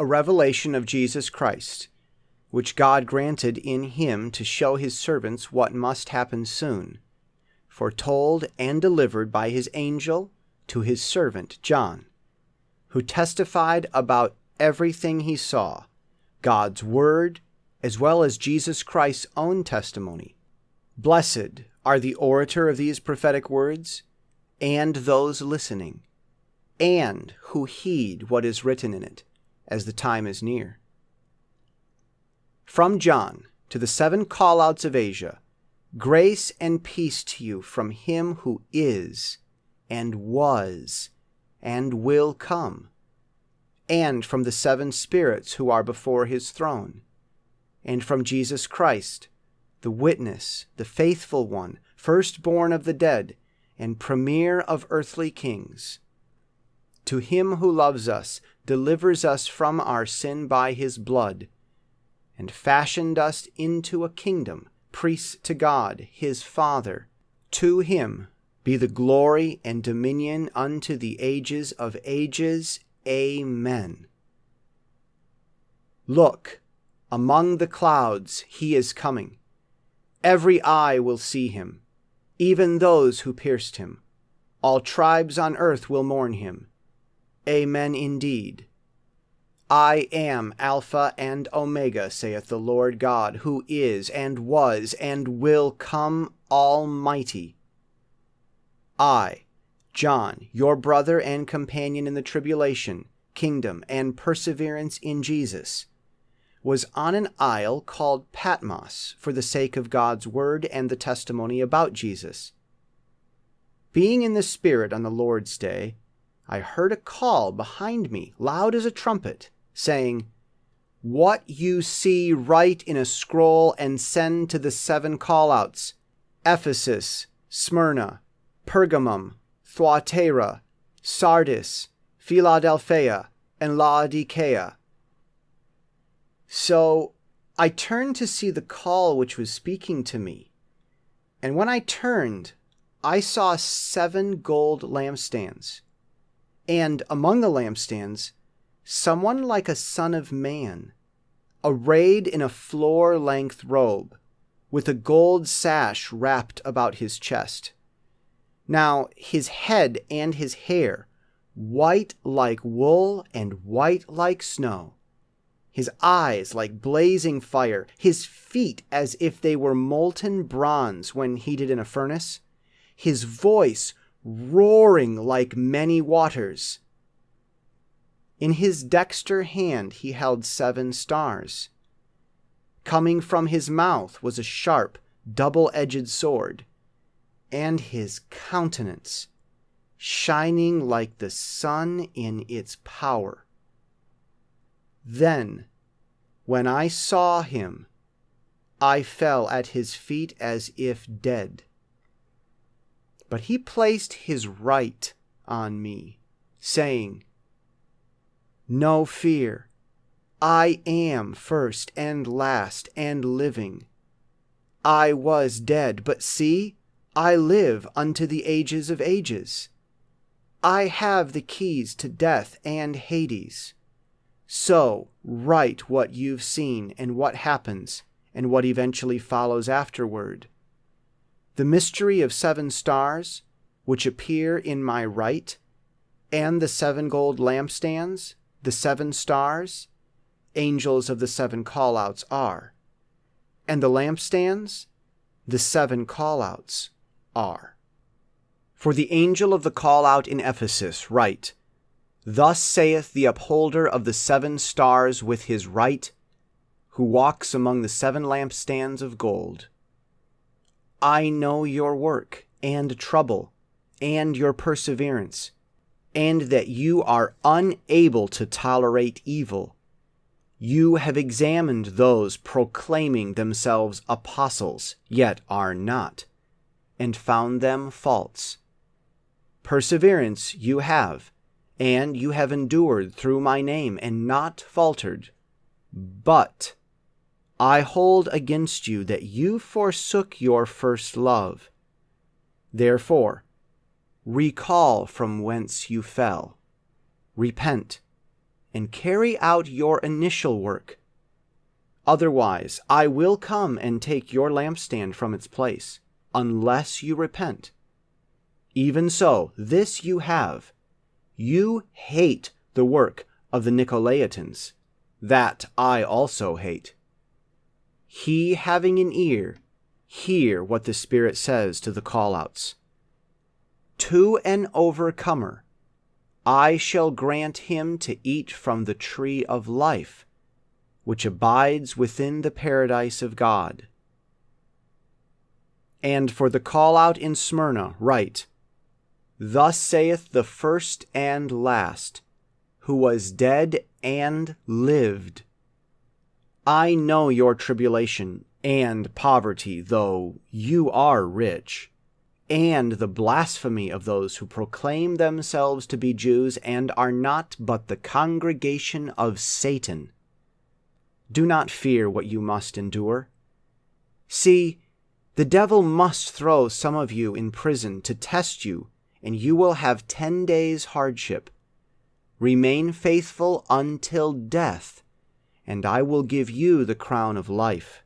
a revelation of Jesus Christ, which God granted in him to show his servants what must happen soon, foretold and delivered by his angel to his servant John, who testified about everything he saw, God's word, as well as Jesus Christ's own testimony. Blessed are the orator of these prophetic words, and those listening, and who heed what is written in it, as the time is near. From John to the seven callouts of Asia, grace and peace to you from him who is, and was, and will come, and from the seven spirits who are before his throne, and from Jesus Christ, the witness, the faithful one, firstborn of the dead, and premier of earthly kings. To him who loves us, delivers us from our sin by his blood, and fashioned us into a kingdom, priests to God, his Father. To him be the glory and dominion unto the ages of ages. Amen. Look, among the clouds he is coming Every eye will see him, even those who pierced him. All tribes on earth will mourn him. Amen indeed. I am Alpha and Omega, saith the Lord God, who is, and was, and will come, Almighty. I, John, your brother and companion in the tribulation, kingdom, and perseverance in Jesus, was on an isle called Patmos for the sake of God's word and the testimony about Jesus. Being in the Spirit on the Lord's day, I heard a call behind me, loud as a trumpet, saying, What you see, write in a scroll and send to the seven callouts Ephesus, Smyrna, Pergamum, Thyatira, Sardis, Philadelphia, and Laodicea. So I turned to see the call which was speaking to me. And when I turned, I saw seven gold lampstands. And among the lampstands, someone like a son of man, arrayed in a floor length robe, with a gold sash wrapped about his chest. Now his head and his hair, white like wool and white like snow. His eyes like blazing fire, his feet as if they were molten bronze when heated in a furnace, his voice roaring like many waters. In his dexter hand he held seven stars. Coming from his mouth was a sharp, double edged sword, and his countenance shining like the sun in its power. Then, when I saw him, I fell at his feet as if dead. But he placed his right on me, saying, No fear, I am first and last and living. I was dead, but see, I live unto the ages of ages. I have the keys to death and Hades. So, write what you've seen and what happens and what eventually follows afterward. The mystery of seven stars, which appear in my right, and the seven gold lampstands, the seven stars, angels of the seven callouts are, and the lampstands, the seven callouts are. For the angel of the callout in Ephesus write, Thus saith the upholder of the seven stars with his right, who walks among the seven lampstands of gold. I know your work and trouble and your perseverance, and that you are unable to tolerate evil. You have examined those proclaiming themselves apostles, yet are not, and found them false. Perseverance you have and you have endured through my name and not faltered. But I hold against you that you forsook your first love. Therefore, recall from whence you fell, repent, and carry out your initial work. Otherwise, I will come and take your lampstand from its place, unless you repent. Even so, this you have. You hate the work of the Nicolaitans. That I also hate. He having an ear, hear what the Spirit says to the callouts. To an overcomer, I shall grant him to eat from the tree of life, which abides within the paradise of God. And for the call out in Smyrna, write, Thus saith the first and last, who was dead and lived. I know your tribulation and poverty, though you are rich, and the blasphemy of those who proclaim themselves to be Jews and are not but the congregation of Satan. Do not fear what you must endure. See, the devil must throw some of you in prison to test you, and you will have ten days' hardship. Remain faithful until death, and I will give you the crown of life.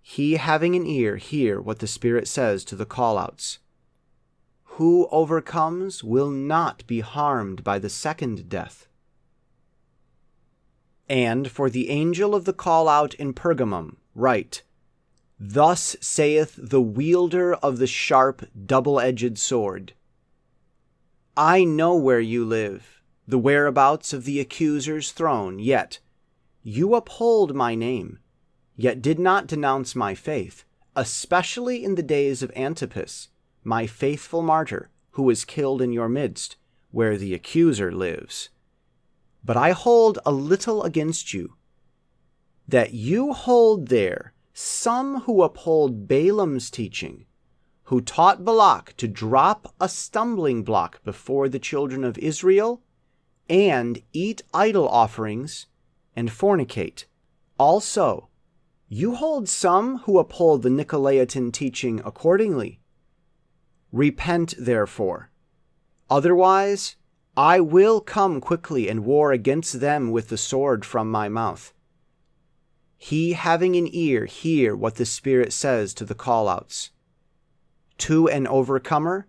He having an ear, hear what the Spirit says to the callouts. Who overcomes will not be harmed by the second death. And for the angel of the call out in Pergamum, write, Thus saith the wielder of the sharp, double edged sword I know where you live the whereabouts of the accuser's throne, yet you uphold my name, yet did not denounce my faith, especially in the days of Antipas, my faithful martyr, who was killed in your midst, where the accuser lives. But I hold a little against you, that you hold there some who uphold Balaam's teaching, who taught Balak to drop a stumbling block before the children of Israel and eat idol offerings and fornicate. Also, you hold some who uphold the Nicolaitan teaching accordingly. Repent, therefore. Otherwise, I will come quickly and war against them with the sword from my mouth. He having an ear, hear what the Spirit says to the callouts. To an overcomer,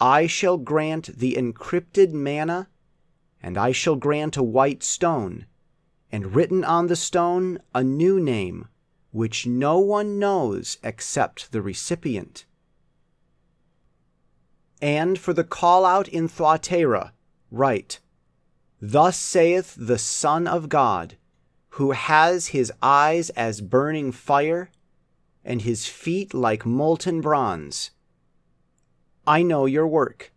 I shall grant the encrypted manna and I shall grant a white stone, and written on the stone a new name, which no one knows except the recipient. And for the call out in Thyatira, write, Thus saith the Son of God, who has his eyes as burning fire, and his feet like molten bronze. I know your work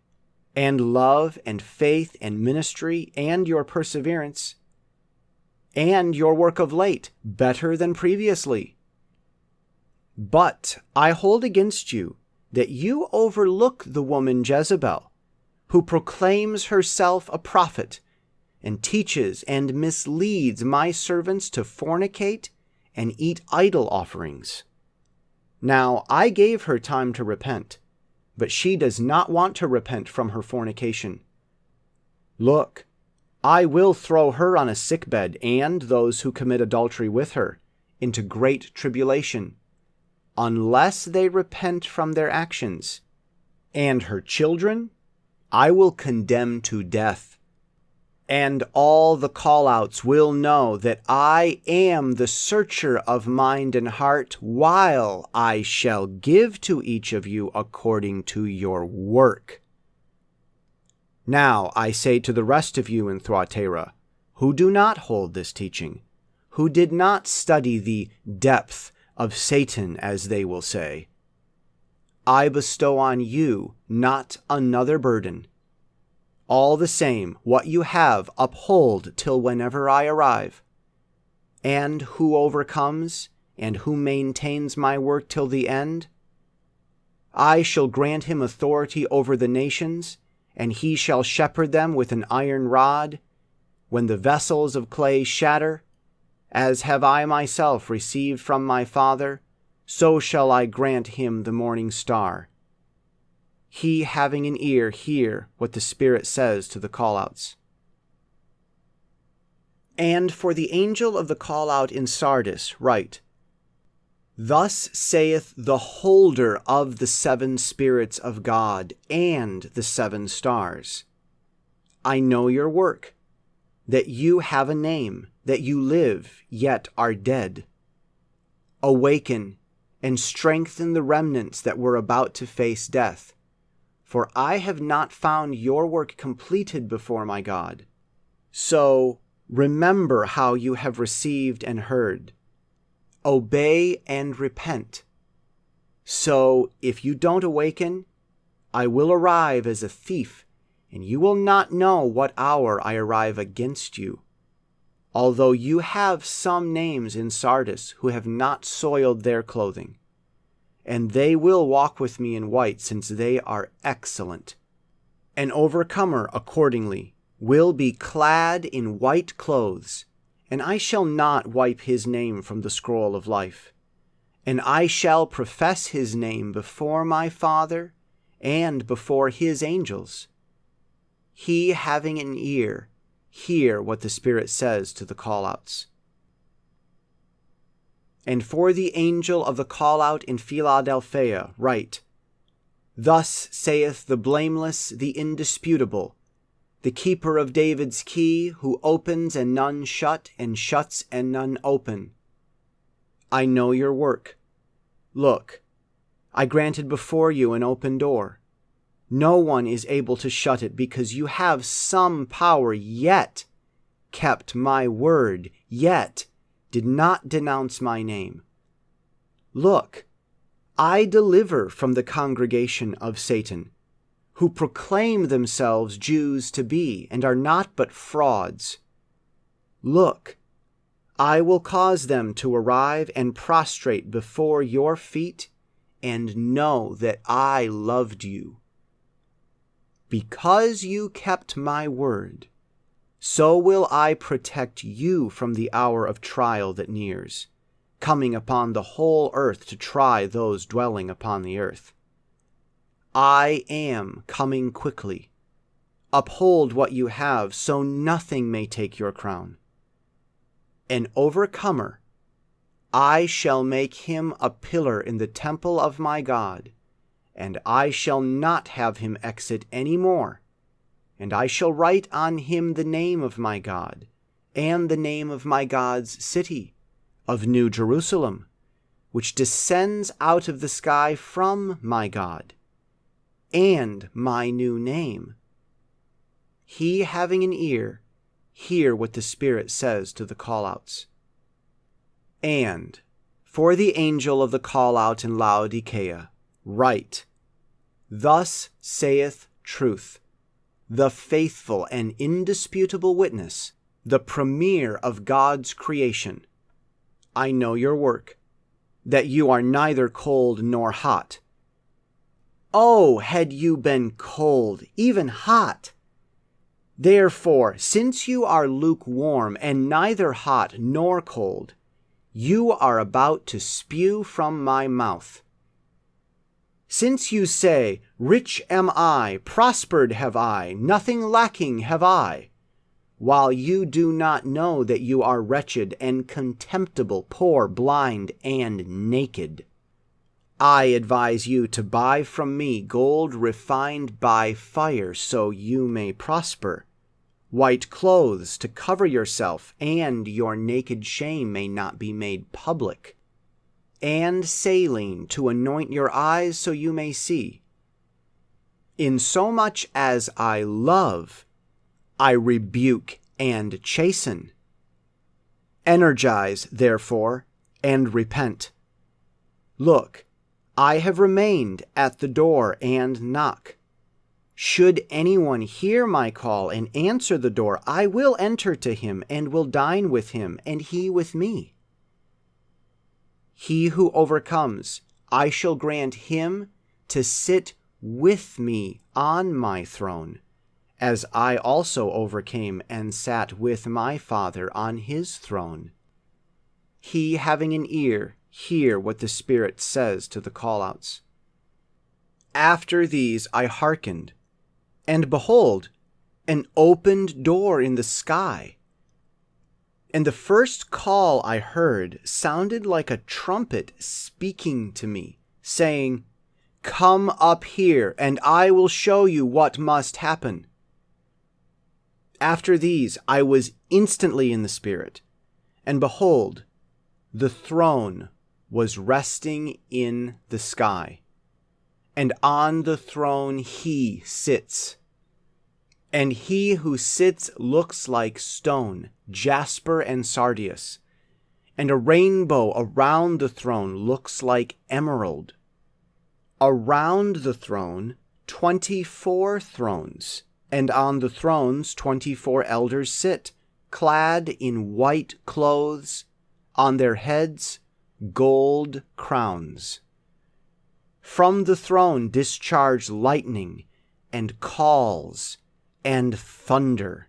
and love and faith and ministry and your perseverance and your work of late better than previously. But I hold against you that you overlook the woman Jezebel, who proclaims herself a prophet and teaches and misleads my servants to fornicate and eat idol offerings. Now I gave her time to repent but she does not want to repent from her fornication. Look, I will throw her on a sickbed and those who commit adultery with her into great tribulation, unless they repent from their actions. And her children I will condemn to death and all the callouts will know that I am the searcher of mind and heart, while I shall give to each of you according to your work. Now I say to the rest of you in Thyatira, who do not hold this teaching, who did not study the depth of Satan, as they will say, I bestow on you not another burden all the same, what you have uphold till whenever I arrive. And who overcomes, and who maintains my work till the end? I shall grant him authority over the nations, and he shall shepherd them with an iron rod. When the vessels of clay shatter, as have I myself received from my Father, so shall I grant him the morning star he having an ear hear what the Spirit says to the callouts. And for the angel of the call out in Sardis, write, Thus saith the holder of the seven spirits of God and the seven stars I know your work, that you have a name, that you live, yet are dead. Awaken and strengthen the remnants that were about to face death, for I have not found your work completed before my God. So remember how you have received and heard obey and repent. So if you don't awaken, I will arrive as a thief, and you will not know what hour I arrive against you. Although you have some names in Sardis who have not soiled their clothing, and they will walk with me in white, since they are excellent. An overcomer, accordingly, will be clad in white clothes and I shall not wipe his name from the scroll of life. And I shall profess his name before my Father and before his angels. He having an ear, hear what the Spirit says to the callouts. And for the angel of the callout in Philadelphia, write, Thus saith the blameless, the indisputable, the keeper of David's key, who opens and none shut, and shuts and none open. I know your work. Look, I granted before you an open door. No one is able to shut it because you have some power, yet kept my word, yet did not denounce my name. Look, I deliver from the congregation of Satan who proclaim themselves Jews to be, and are not but frauds. Look, I will cause them to arrive and prostrate before your feet, and know that I loved you. Because you kept my word, so will I protect you from the hour of trial that nears, coming upon the whole earth to try those dwelling upon the earth. I am coming quickly. Uphold what you have, so nothing may take your crown. An overcomer, I shall make him a pillar in the temple of my God, and I shall not have him exit any more. And I shall write on him the name of my God, and the name of my God's city, of New Jerusalem, which descends out of the sky from my God and my new name. He having an ear, hear what the Spirit says to the callouts. And for the angel of the callout in Laodicea, write, Thus saith truth, the faithful and indisputable witness, the premier of God's creation. I know your work, that you are neither cold nor hot. Oh, had you been cold, even hot! Therefore, since you are lukewarm and neither hot nor cold, you are about to spew from my mouth. Since you say, Rich am I, prospered have I, nothing lacking have I, while you do not know that you are wretched and contemptible, poor, blind, and naked. I advise you to buy from me gold refined by fire so you may prosper, white clothes to cover yourself and your naked shame may not be made public, and saline to anoint your eyes so you may see. In so much as I love, I rebuke and chasten. Energize, therefore, and repent. Look, I have remained at the door and knock. Should anyone hear my call and answer the door, I will enter to him and will dine with him, and he with me. He who overcomes, I shall grant him to sit with me on my throne, as I also overcame and sat with my Father on his throne. He having an ear, hear what the Spirit says to the callouts. After these I hearkened, and behold, an opened door in the sky. And the first call I heard sounded like a trumpet speaking to me, saying, Come up here, and I will show you what must happen. After these, I was instantly in the Spirit, and behold, the throne was resting in the sky, and on the throne he sits. And he who sits looks like stone, jasper, and sardius, and a rainbow around the throne looks like emerald. Around the throne, twenty four thrones, and on the thrones twenty four elders sit, clad in white clothes, on their heads gold crowns. From the throne discharge lightning and calls and thunder.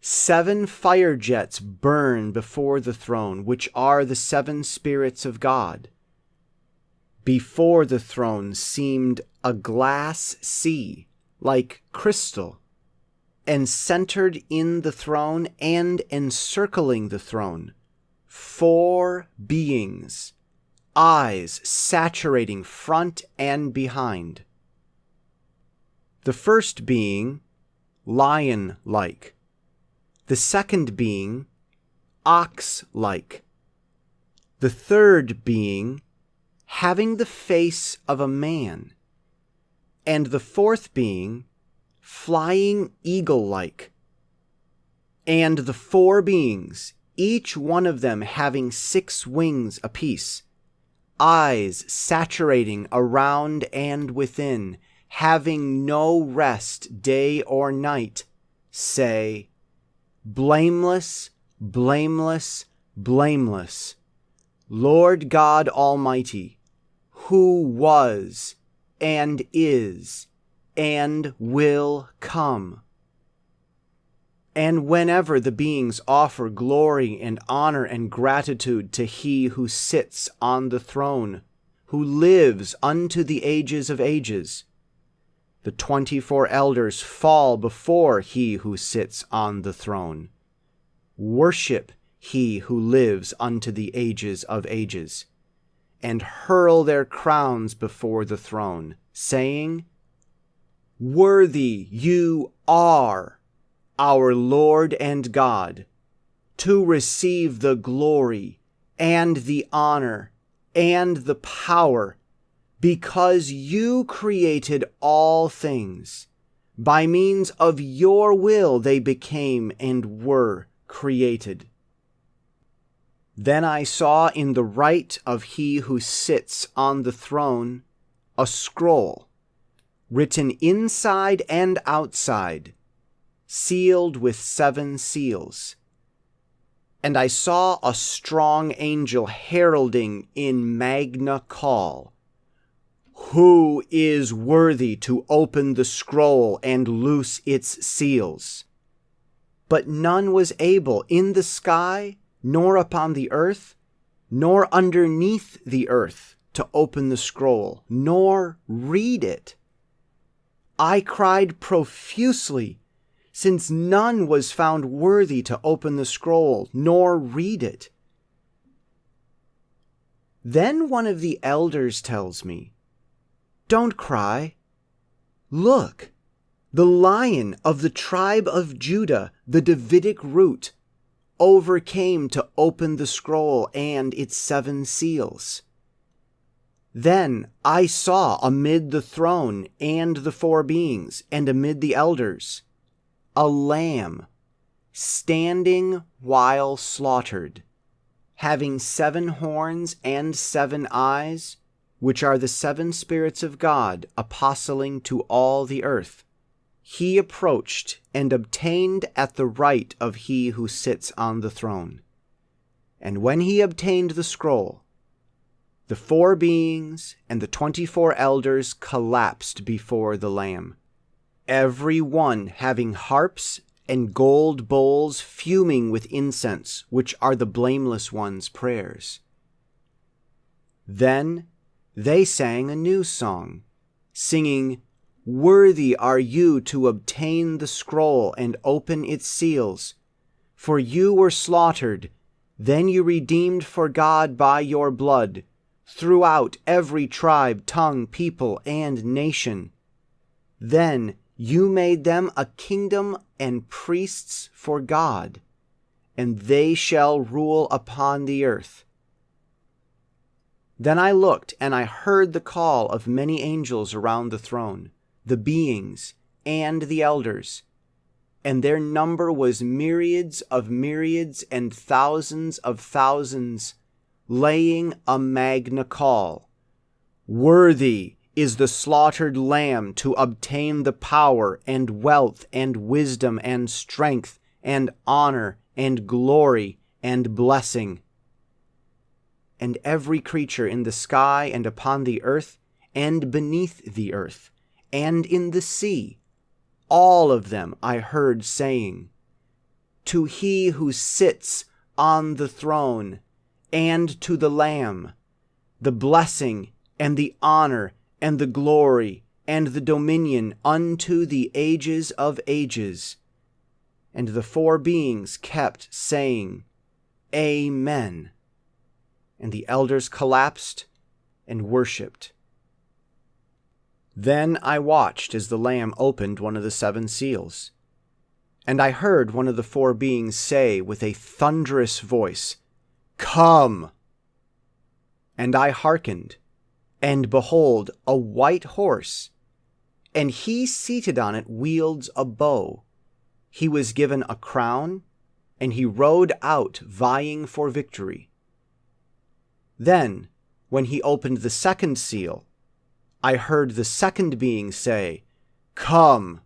Seven fire jets burn before the throne, which are the seven spirits of God. Before the throne seemed a glass sea, like crystal, and centered in the throne and encircling the throne, four beings, eyes saturating front and behind. The first being, lion like. The second being, ox like. The third being, having the face of a man. And the fourth being, flying eagle like. And the four beings, each one of them having six wings apiece, eyes saturating around and within, having no rest day or night, say, Blameless, blameless, blameless, Lord God Almighty, who was, and is, and will come. And whenever the beings offer glory and honor and gratitude to He who sits on the throne, who lives unto the ages of ages, the twenty four elders fall before he who sits on the throne. Worship he who lives unto the ages of ages, and hurl their crowns before the throne, saying, Worthy you are, our Lord and God, to receive the glory and the honor and the power because you created all things. By means of your will they became and were created. Then I saw in the right of he who sits on the throne a scroll, written inside and outside, sealed with seven seals. And I saw a strong angel heralding in magna call who is worthy to open the scroll and loose its seals? But none was able in the sky, nor upon the earth, nor underneath the earth to open the scroll, nor read it. I cried profusely, since none was found worthy to open the scroll, nor read it. Then one of the elders tells me, don't cry. Look, the lion of the tribe of Judah, the Davidic root, overcame to open the scroll and its seven seals. Then I saw amid the throne and the four beings, and amid the elders, a lamb standing while slaughtered, having seven horns and seven eyes which are the seven spirits of God apostling to all the earth, he approached and obtained at the right of he who sits on the throne. And when he obtained the scroll, the four beings and the twenty four elders collapsed before the Lamb, every one having harps and gold bowls fuming with incense, which are the blameless one's prayers. Then they sang a new song, singing, Worthy are you to obtain the scroll and open its seals, For you were slaughtered, then you redeemed for God by your blood, throughout every tribe, tongue, people, and nation. Then you made them a kingdom and priests for God, and they shall rule upon the earth. Then I looked, and I heard the call of many angels around the throne, the beings, and the elders. And their number was myriads of myriads and thousands of thousands, laying a magna call Worthy is the slaughtered lamb to obtain the power and wealth and wisdom and strength and honor and glory and blessing and every creature in the sky and upon the earth and beneath the earth and in the sea. All of them I heard saying, To he who sits on the throne and to the Lamb, the blessing and the honor and the glory and the dominion unto the ages of ages. And the four beings kept saying, Amen and the elders collapsed and worshipped. Then I watched as the Lamb opened one of the seven seals. And I heard one of the four beings say with a thunderous voice, Come! And I hearkened, and behold, a white horse, and he seated on it wields a bow. He was given a crown, and he rode out vying for victory. Then, when he opened the second seal, I heard the second being say, Come!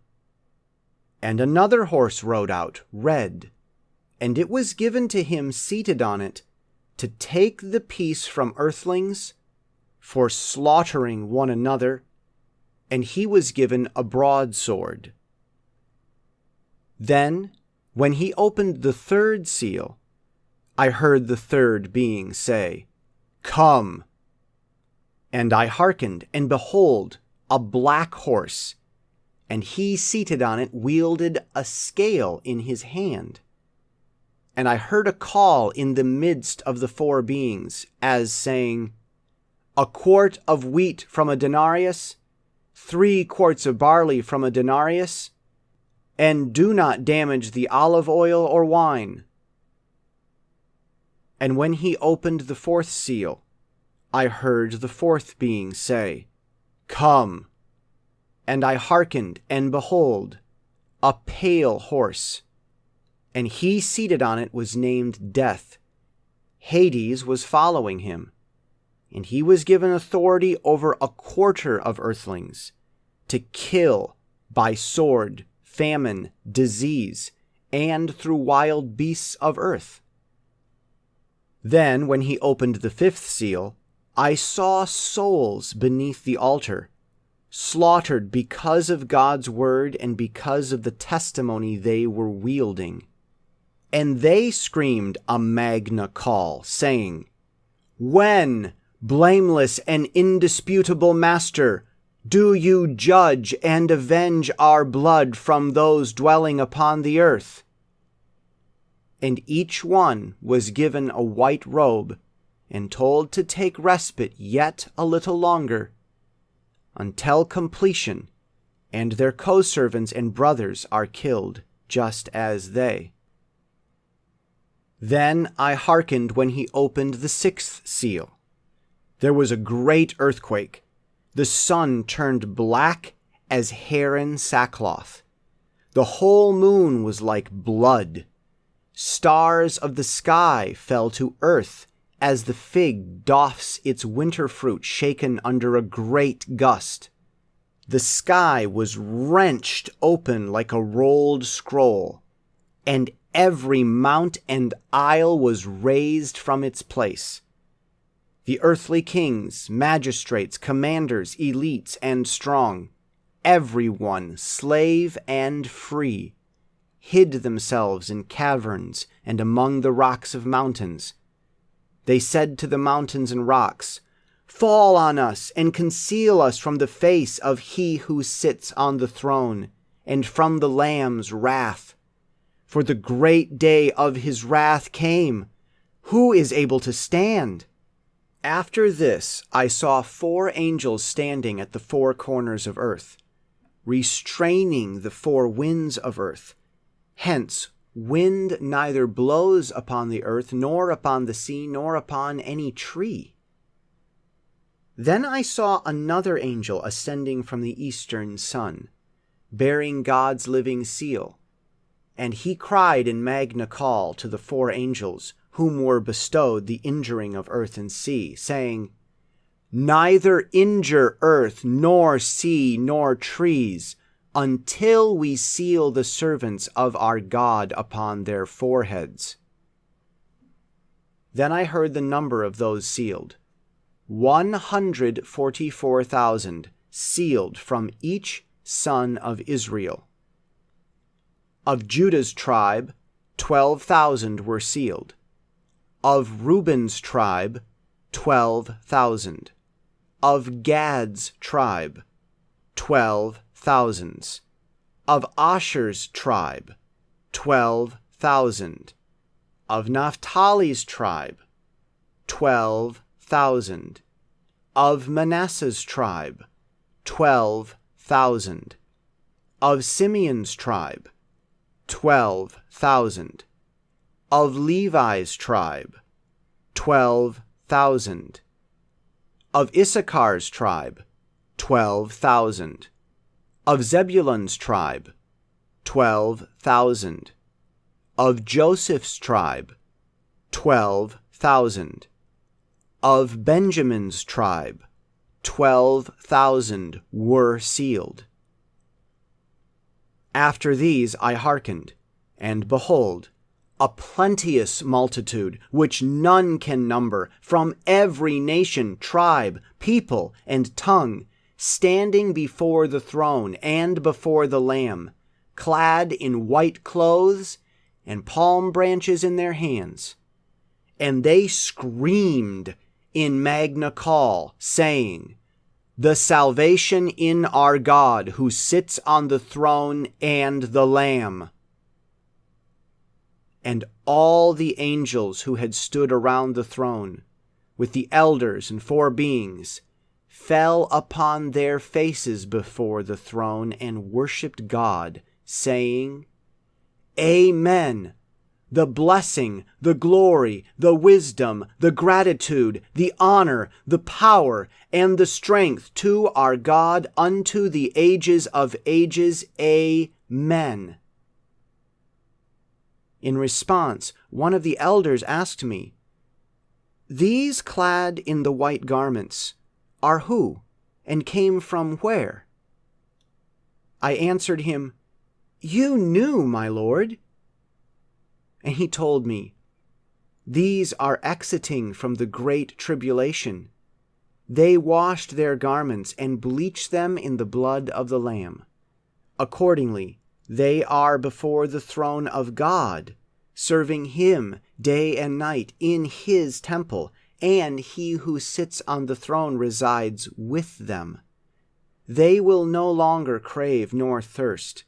And another horse rode out, red, and it was given to him seated on it to take the peace from earthlings for slaughtering one another, and he was given a broadsword. Then, when he opened the third seal, I heard the third being say, Come. And I hearkened, and behold, a black horse, and he seated on it wielded a scale in his hand. And I heard a call in the midst of the four beings, as saying, A quart of wheat from a denarius, three quarts of barley from a denarius, and do not damage the olive oil or wine and when he opened the fourth seal, I heard the fourth being say, Come. And I hearkened, and behold, a pale horse. And he seated on it was named Death. Hades was following him. And he was given authority over a quarter of earthlings to kill by sword, famine, disease, and through wild beasts of earth. Then, when he opened the fifth seal, I saw souls beneath the altar, slaughtered because of God's word and because of the testimony they were wielding. And they screamed a magna call, saying, When, blameless and indisputable Master, do you judge and avenge our blood from those dwelling upon the earth? and each one was given a white robe and told to take respite yet a little longer until completion, and their co servants and brothers are killed just as they. Then I hearkened when he opened the sixth seal. There was a great earthquake. The sun turned black as heron sackcloth. The whole moon was like blood Stars of the sky fell to earth as the fig doffs its winter fruit shaken under a great gust. The sky was wrenched open like a rolled scroll, and every mount and isle was raised from its place. The earthly kings, magistrates, commanders, elites, and strong, everyone, slave and free, hid themselves in caverns and among the rocks of mountains. They said to the mountains and rocks, Fall on us and conceal us from the face of he who sits on the throne and from the Lamb's wrath. for the great day of his wrath came. Who is able to stand? After this, I saw four angels standing at the four corners of earth, restraining the four winds of earth. Hence, wind neither blows upon the earth, nor upon the sea, nor upon any tree. Then I saw another angel ascending from the eastern sun, bearing God's living seal. And he cried in Magna Call to the four angels whom were bestowed the injuring of earth and sea, saying, Neither injure earth, nor sea, nor trees, until we seal the servants of our God upon their foreheads. Then I heard the number of those sealed 144,000 sealed from each son of Israel. Of Judah's tribe, 12,000 were sealed of Reuben's tribe, 12,000. Of Gad's tribe, 12 thousands. Of Asher's tribe, 12,000. Of Naphtali's tribe, 12,000. Of Manasseh's tribe, 12,000. Of Simeon's tribe, 12,000 of Levi's tribe, 12,000. Of Issachar's tribe, 12,000. Of Zebulun's tribe, 12,000. Of Joseph's tribe, 12,000. Of Benjamin's tribe, 12,000 were sealed. After these I hearkened, and behold, a plenteous multitude, which none can number, from every nation, tribe, people, and tongue, standing before the throne and before the Lamb, clad in white clothes and palm branches in their hands. And they screamed in Magna Call, saying, The salvation in our God who sits on the throne and the Lamb and all the angels who had stood around the throne, with the elders and four beings, fell upon their faces before the throne and worshipped God, saying, Amen. The blessing, the glory, the wisdom, the gratitude, the honor, the power, and the strength to our God unto the ages of ages. Amen. In response, one of the elders asked me, These clad in the white garments are who, and came from where? I answered him, You knew, my lord. And he told me, These are exiting from the great tribulation. They washed their garments and bleached them in the blood of the Lamb. Accordingly, they are before the throne of God, serving Him day and night in His temple, and He who sits on the throne resides with them. They will no longer crave nor thirst,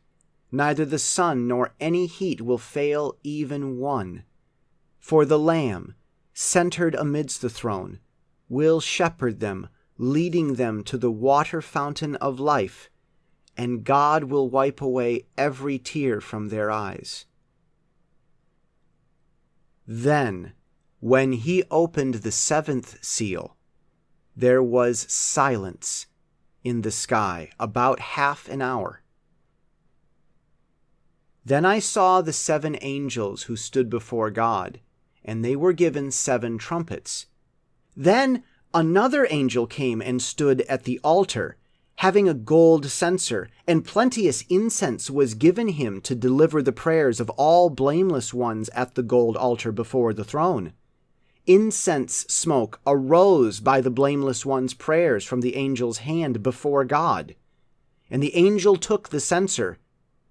neither the sun nor any heat will fail even one. For the Lamb, centered amidst the throne, will shepherd them, leading them to the water fountain of life and God will wipe away every tear from their eyes. Then, when he opened the seventh seal, there was silence in the sky about half an hour. Then I saw the seven angels who stood before God, and they were given seven trumpets. Then another angel came and stood at the altar having a gold censer, and plenteous incense was given him to deliver the prayers of all blameless ones at the gold altar before the throne. Incense smoke arose by the blameless one's prayers from the angel's hand before God. And the angel took the censer,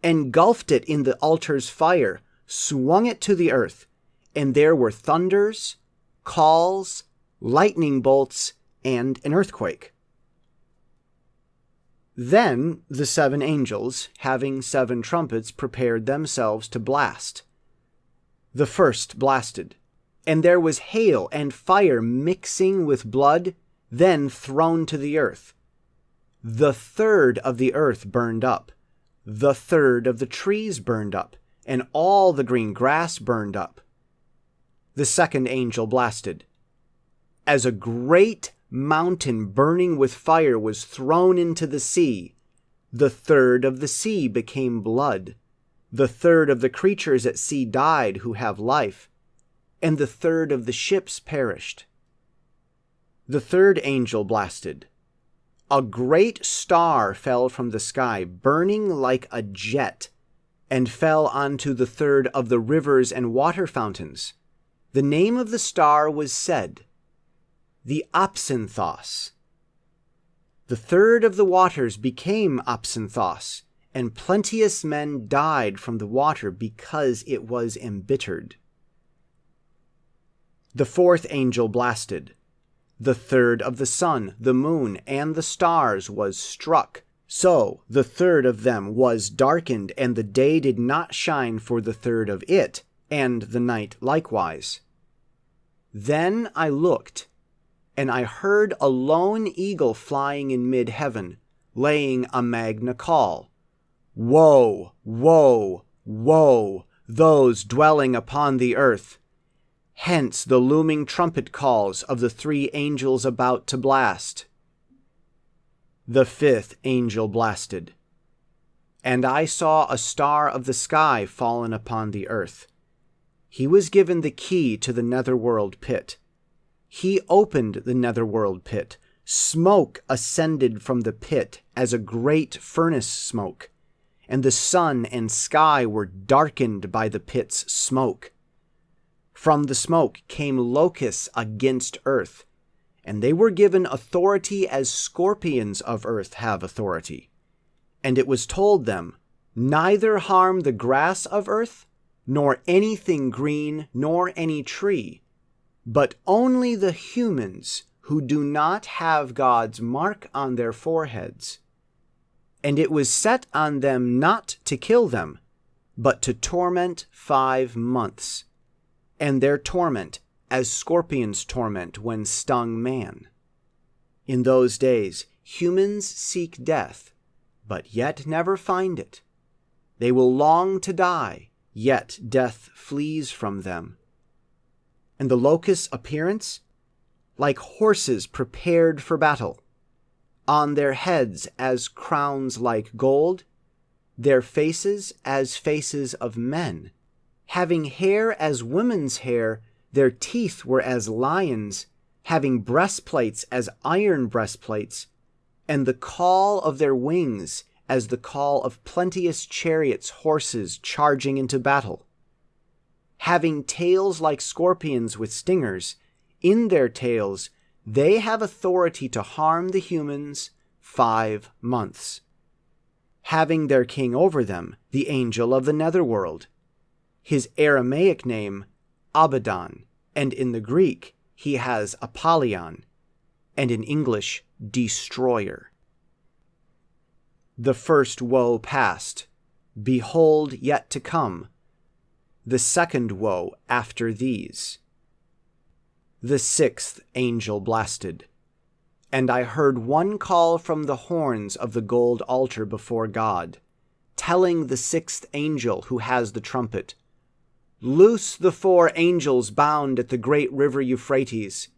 engulfed it in the altar's fire, swung it to the earth, and there were thunders, calls, lightning bolts, and an earthquake. Then the seven angels, having seven trumpets, prepared themselves to blast. The first blasted, and there was hail and fire mixing with blood, then thrown to the earth. The third of the earth burned up, the third of the trees burned up, and all the green grass burned up. The second angel blasted. As a great mountain burning with fire was thrown into the sea. The third of the sea became blood. The third of the creatures at sea died who have life, and the third of the ships perished. The third angel blasted. A great star fell from the sky, burning like a jet, and fell onto the third of the rivers and water fountains. The name of the star was said, the Opsinthos. The third of the waters became Opsinthos, and plenteous men died from the water because it was embittered. The fourth angel blasted. The third of the sun, the moon, and the stars was struck. So the third of them was darkened, and the day did not shine for the third of it, and the night likewise. Then I looked, and I heard a lone eagle flying in mid heaven, laying a magna call Woe, woe, woe, those dwelling upon the earth! Hence the looming trumpet calls of the three angels about to blast. The fifth angel blasted. And I saw a star of the sky fallen upon the earth. He was given the key to the netherworld pit he opened the netherworld pit. Smoke ascended from the pit as a great furnace smoke, and the sun and sky were darkened by the pit's smoke. From the smoke came locusts against earth, and they were given authority as scorpions of earth have authority. And it was told them, Neither harm the grass of earth, nor anything green, nor any tree but only the humans who do not have God's mark on their foreheads. And it was set on them not to kill them, but to torment five months, and their torment as scorpions torment when stung man. In those days, humans seek death, but yet never find it. They will long to die, yet death flees from them and the locusts' appearance? Like horses prepared for battle, on their heads as crowns like gold, their faces as faces of men, having hair as women's hair, their teeth were as lions, having breastplates as iron breastplates, and the call of their wings as the call of plenteous chariots' horses charging into battle having tails like scorpions with stingers, in their tails they have authority to harm the humans five months. Having their king over them, the angel of the netherworld. His Aramaic name, Abaddon, and in the Greek he has Apollyon, and in English, Destroyer. The first woe past. Behold, yet to come the second woe after these. The sixth angel blasted, and I heard one call from the horns of the gold altar before God, telling the sixth angel who has the trumpet, Loose the four angels bound at the great river Euphrates.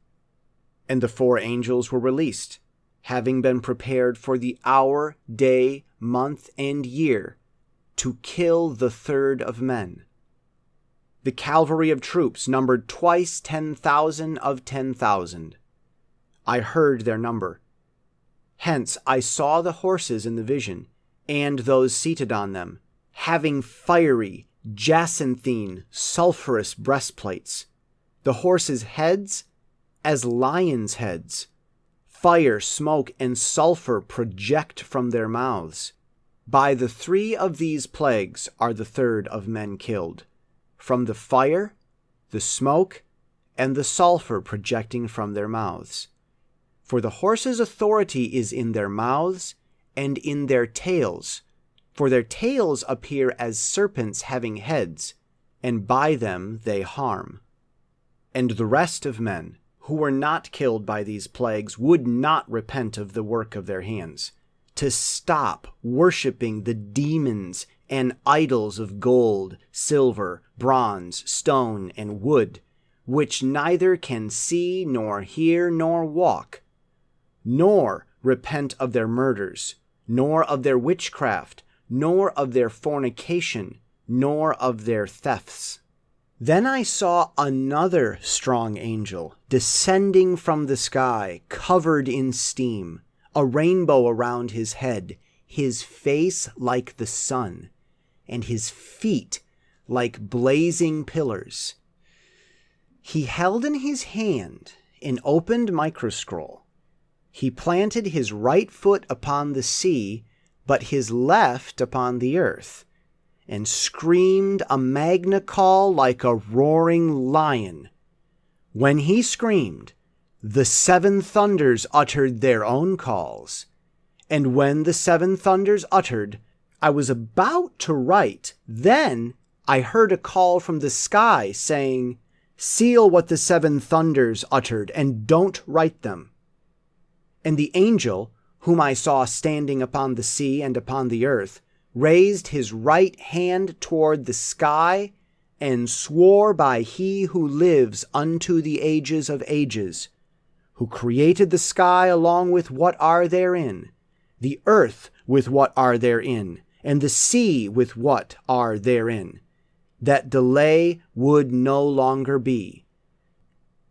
And the four angels were released, having been prepared for the hour, day, month, and year, to kill the third of men the cavalry of troops numbered twice 10,000 of 10,000. I heard their number. Hence I saw the horses in the vision, and those seated on them, having fiery, jacinthine, sulphurous breastplates, the horses' heads as lions' heads. Fire, smoke, and sulphur project from their mouths. By the three of these plagues are the third of men killed from the fire, the smoke, and the sulfur projecting from their mouths. For the horses' authority is in their mouths and in their tails, for their tails appear as serpents having heads, and by them they harm. And the rest of men, who were not killed by these plagues, would not repent of the work of their hands, to stop worshipping the demons and idols of gold, silver, bronze, stone, and wood, which neither can see, nor hear, nor walk, nor repent of their murders, nor of their witchcraft, nor of their fornication, nor of their thefts. Then I saw another strong angel descending from the sky, covered in steam, a rainbow around his head, his face like the sun, and his feet like blazing pillars. He held in his hand an opened microscroll. He planted his right foot upon the sea, but his left upon the earth, and screamed a magna call like a roaring lion. When he screamed, the seven thunders uttered their own calls. And when the seven thunders uttered, I was about to write. Then I heard a call from the sky saying, Seal what the seven thunders uttered, and don't write them. And the angel, whom I saw standing upon the sea and upon the earth, raised his right hand toward the sky, and swore by he who lives unto the ages of ages, who created the sky along with what are therein, the earth with what are therein, and the sea with what are therein that delay would no longer be.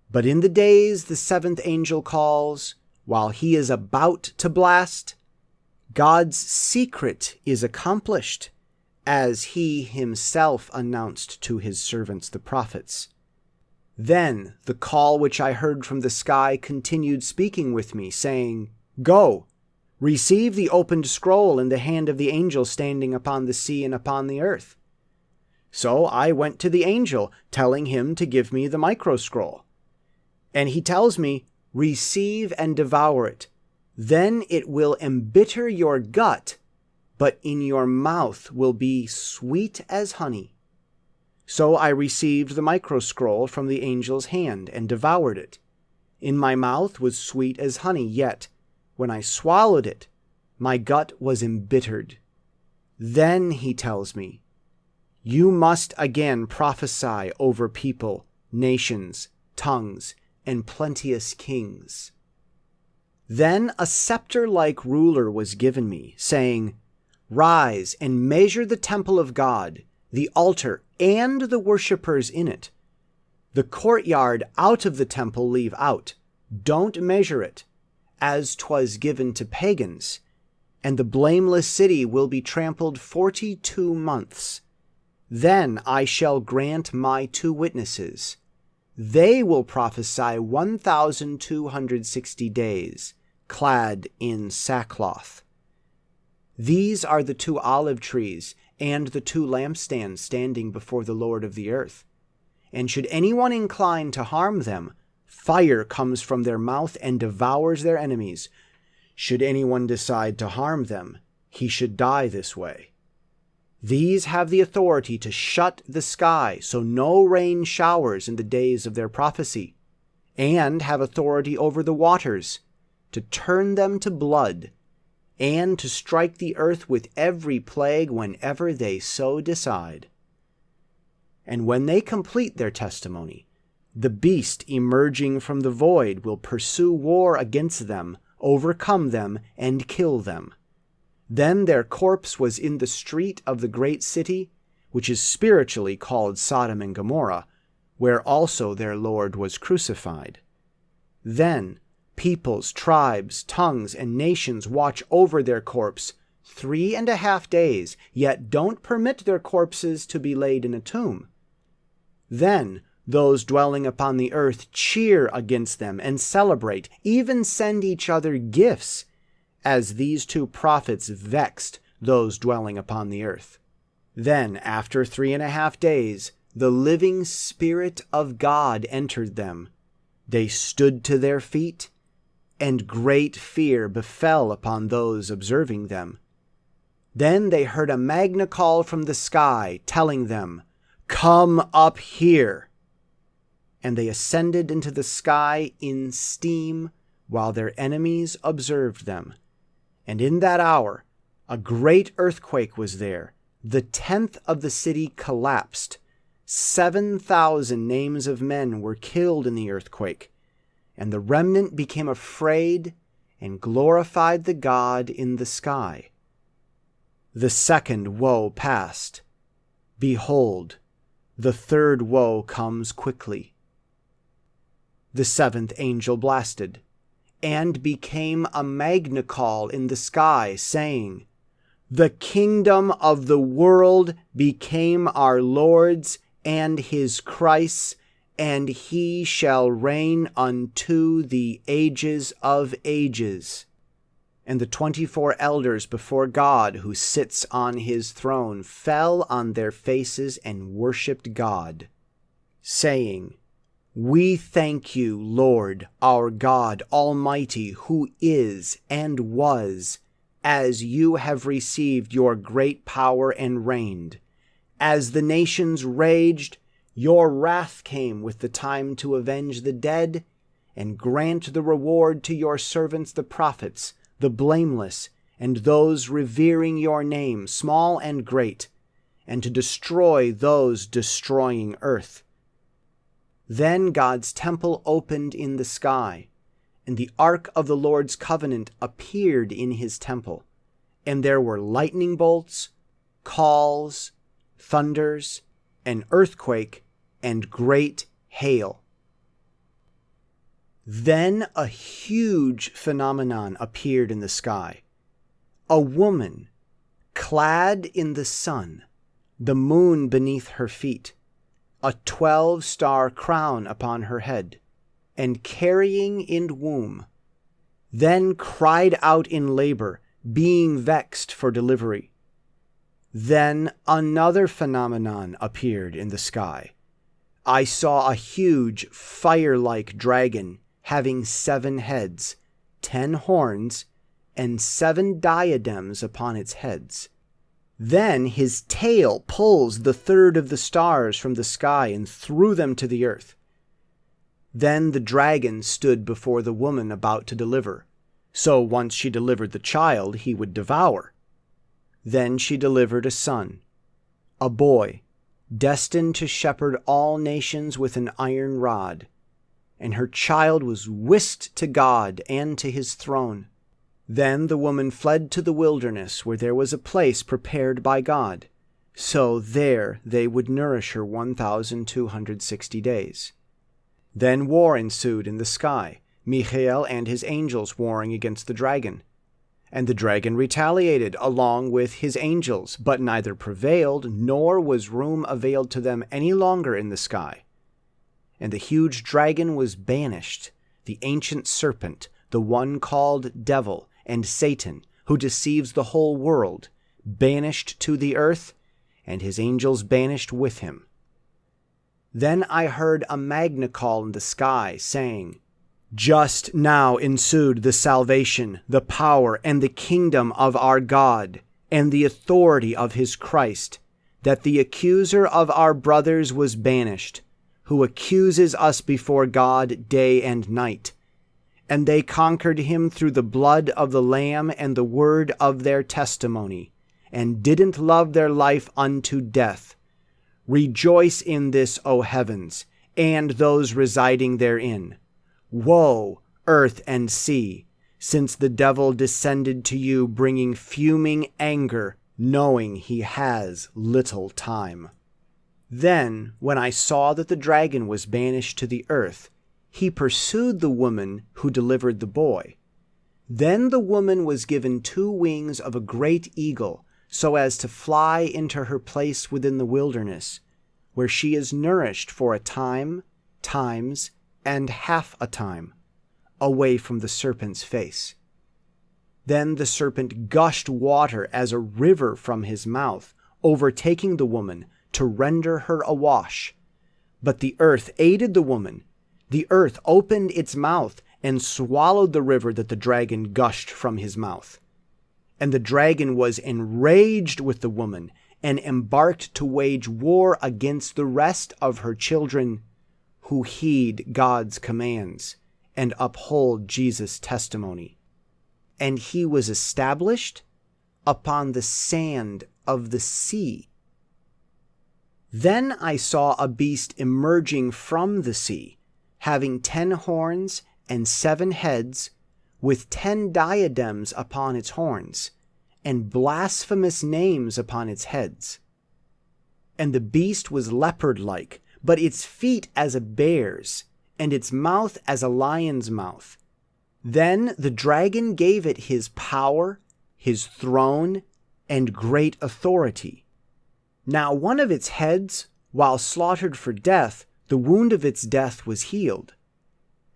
But in the days the seventh angel calls, while he is about to blast, God's secret is accomplished, as he himself announced to his servants the prophets. Then the call which I heard from the sky continued speaking with me, saying, Go, receive the opened scroll in the hand of the angel standing upon the sea and upon the earth. So I went to the angel, telling him to give me the micro scroll. And he tells me, Receive and devour it. Then it will embitter your gut, but in your mouth will be sweet as honey. So I received the micro scroll from the angel's hand and devoured it. In my mouth was sweet as honey, yet when I swallowed it, my gut was embittered. Then he tells me, you must again prophesy over people, nations, tongues, and plenteous kings. Then a scepter like ruler was given me, saying, Rise and measure the temple of God, the altar, and the worshippers in it. The courtyard out of the temple leave out. Don't measure it, as 'twas given to pagans. And the blameless city will be trampled forty two months then I shall grant my two witnesses. They will prophesy 1,260 days, clad in sackcloth. These are the two olive trees and the two lampstands standing before the Lord of the earth. And should anyone incline to harm them, fire comes from their mouth and devours their enemies. Should anyone decide to harm them, he should die this way. These have the authority to shut the sky so no rain showers in the days of their prophecy, and have authority over the waters to turn them to blood, and to strike the earth with every plague whenever they so decide. And when they complete their testimony, the beast emerging from the void will pursue war against them, overcome them, and kill them. Then their corpse was in the street of the great city, which is spiritually called Sodom and Gomorrah, where also their Lord was crucified. Then peoples, tribes, tongues, and nations watch over their corpse three and a half days, yet don't permit their corpses to be laid in a tomb. Then those dwelling upon the earth cheer against them and celebrate, even send each other gifts as these two prophets vexed those dwelling upon the earth. Then, after three and a half days, the living Spirit of God entered them. They stood to their feet, and great fear befell upon those observing them. Then they heard a magna call from the sky, telling them, Come up here! And they ascended into the sky in steam, while their enemies observed them. And in that hour a great earthquake was there. The tenth of the city collapsed. Seven thousand names of men were killed in the earthquake and the remnant became afraid and glorified the God in the sky. The second woe passed. Behold, the third woe comes quickly. The seventh angel blasted, and became a magna call in the sky, saying, The kingdom of the world became our Lord's and his Christ's, and he shall reign unto the ages of ages. And the twenty four elders before God, who sits on his throne, fell on their faces and worshipped God, saying, We thank you, Lord, our God Almighty, who is and was, as you have received your great power and reigned. As the nations raged, your wrath came with the time to avenge the dead, and grant the reward to your servants the prophets, the blameless, and those revering your name, small and great, and to destroy those destroying earth. Then God's temple opened in the sky, and the ark of the Lord's covenant appeared in his temple, and there were lightning bolts, calls, thunders, an earthquake, and great hail. Then a huge phenomenon appeared in the sky. A woman, clad in the sun, the moon beneath her feet, a twelve star crown upon her head, and carrying in womb, then cried out in labor, being vexed for delivery. Then another phenomenon appeared in the sky I saw a huge fire like dragon having seven heads, ten horns, and seven diadems upon its heads. Then his tail pulls the third of the stars from the sky and threw them to the earth. Then the dragon stood before the woman about to deliver. So once she delivered the child, he would devour. Then she delivered a son, a boy destined to shepherd all nations with an iron rod. And her child was whisked to God and to his throne. Then the woman fled to the wilderness, where there was a place prepared by God. So there they would nourish her 1,260 days. Then war ensued in the sky, Michael and his angels warring against the dragon. And the dragon retaliated along with his angels, but neither prevailed, nor was room availed to them any longer in the sky. And the huge dragon was banished, the ancient serpent, the one called Devil, and Satan, who deceives the whole world, banished to the earth, and his angels banished with him. Then I heard a magna call in the sky, saying, just now ensued the salvation, the power, and the kingdom of our God, and the authority of his Christ, that the accuser of our brothers was banished, who accuses us before God day and night. And they conquered him through the blood of the Lamb and the word of their testimony, and didn't love their life unto death. Rejoice in this, O heavens, and those residing therein. Woe, earth and sea, since the devil descended to you bringing fuming anger, knowing he has little time. Then, when I saw that the dragon was banished to the earth, he pursued the woman who delivered the boy. Then the woman was given two wings of a great eagle, so as to fly into her place within the wilderness, where she is nourished for a time, times, and half a time away from the serpent's face. Then the serpent gushed water as a river from his mouth, overtaking the woman to render her awash. But the earth aided the woman. The earth opened its mouth and swallowed the river that the dragon gushed from his mouth. And the dragon was enraged with the woman and embarked to wage war against the rest of her children who heed God's commands and uphold Jesus' testimony. And he was established upon the sand of the sea. Then I saw a beast emerging from the sea, having ten horns and seven heads, with ten diadems upon its horns, and blasphemous names upon its heads. And the beast was leopard like, but its feet as a bear's, and its mouth as a lion's mouth. Then the dragon gave it his power, his throne, and great authority. Now one of its heads, while slaughtered for death, the wound of its death was healed.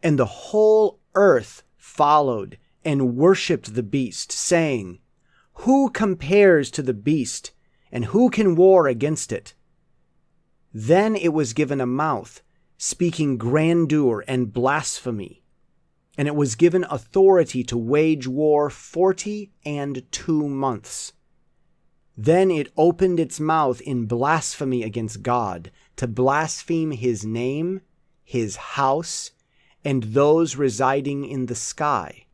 And the whole earth followed and worshipped the beast, saying, Who compares to the beast, and who can war against it? Then it was given a mouth, speaking grandeur and blasphemy, and it was given authority to wage war forty and two months. Then it opened its mouth in blasphemy against God, to blaspheme his name, his house, and those residing in the sky.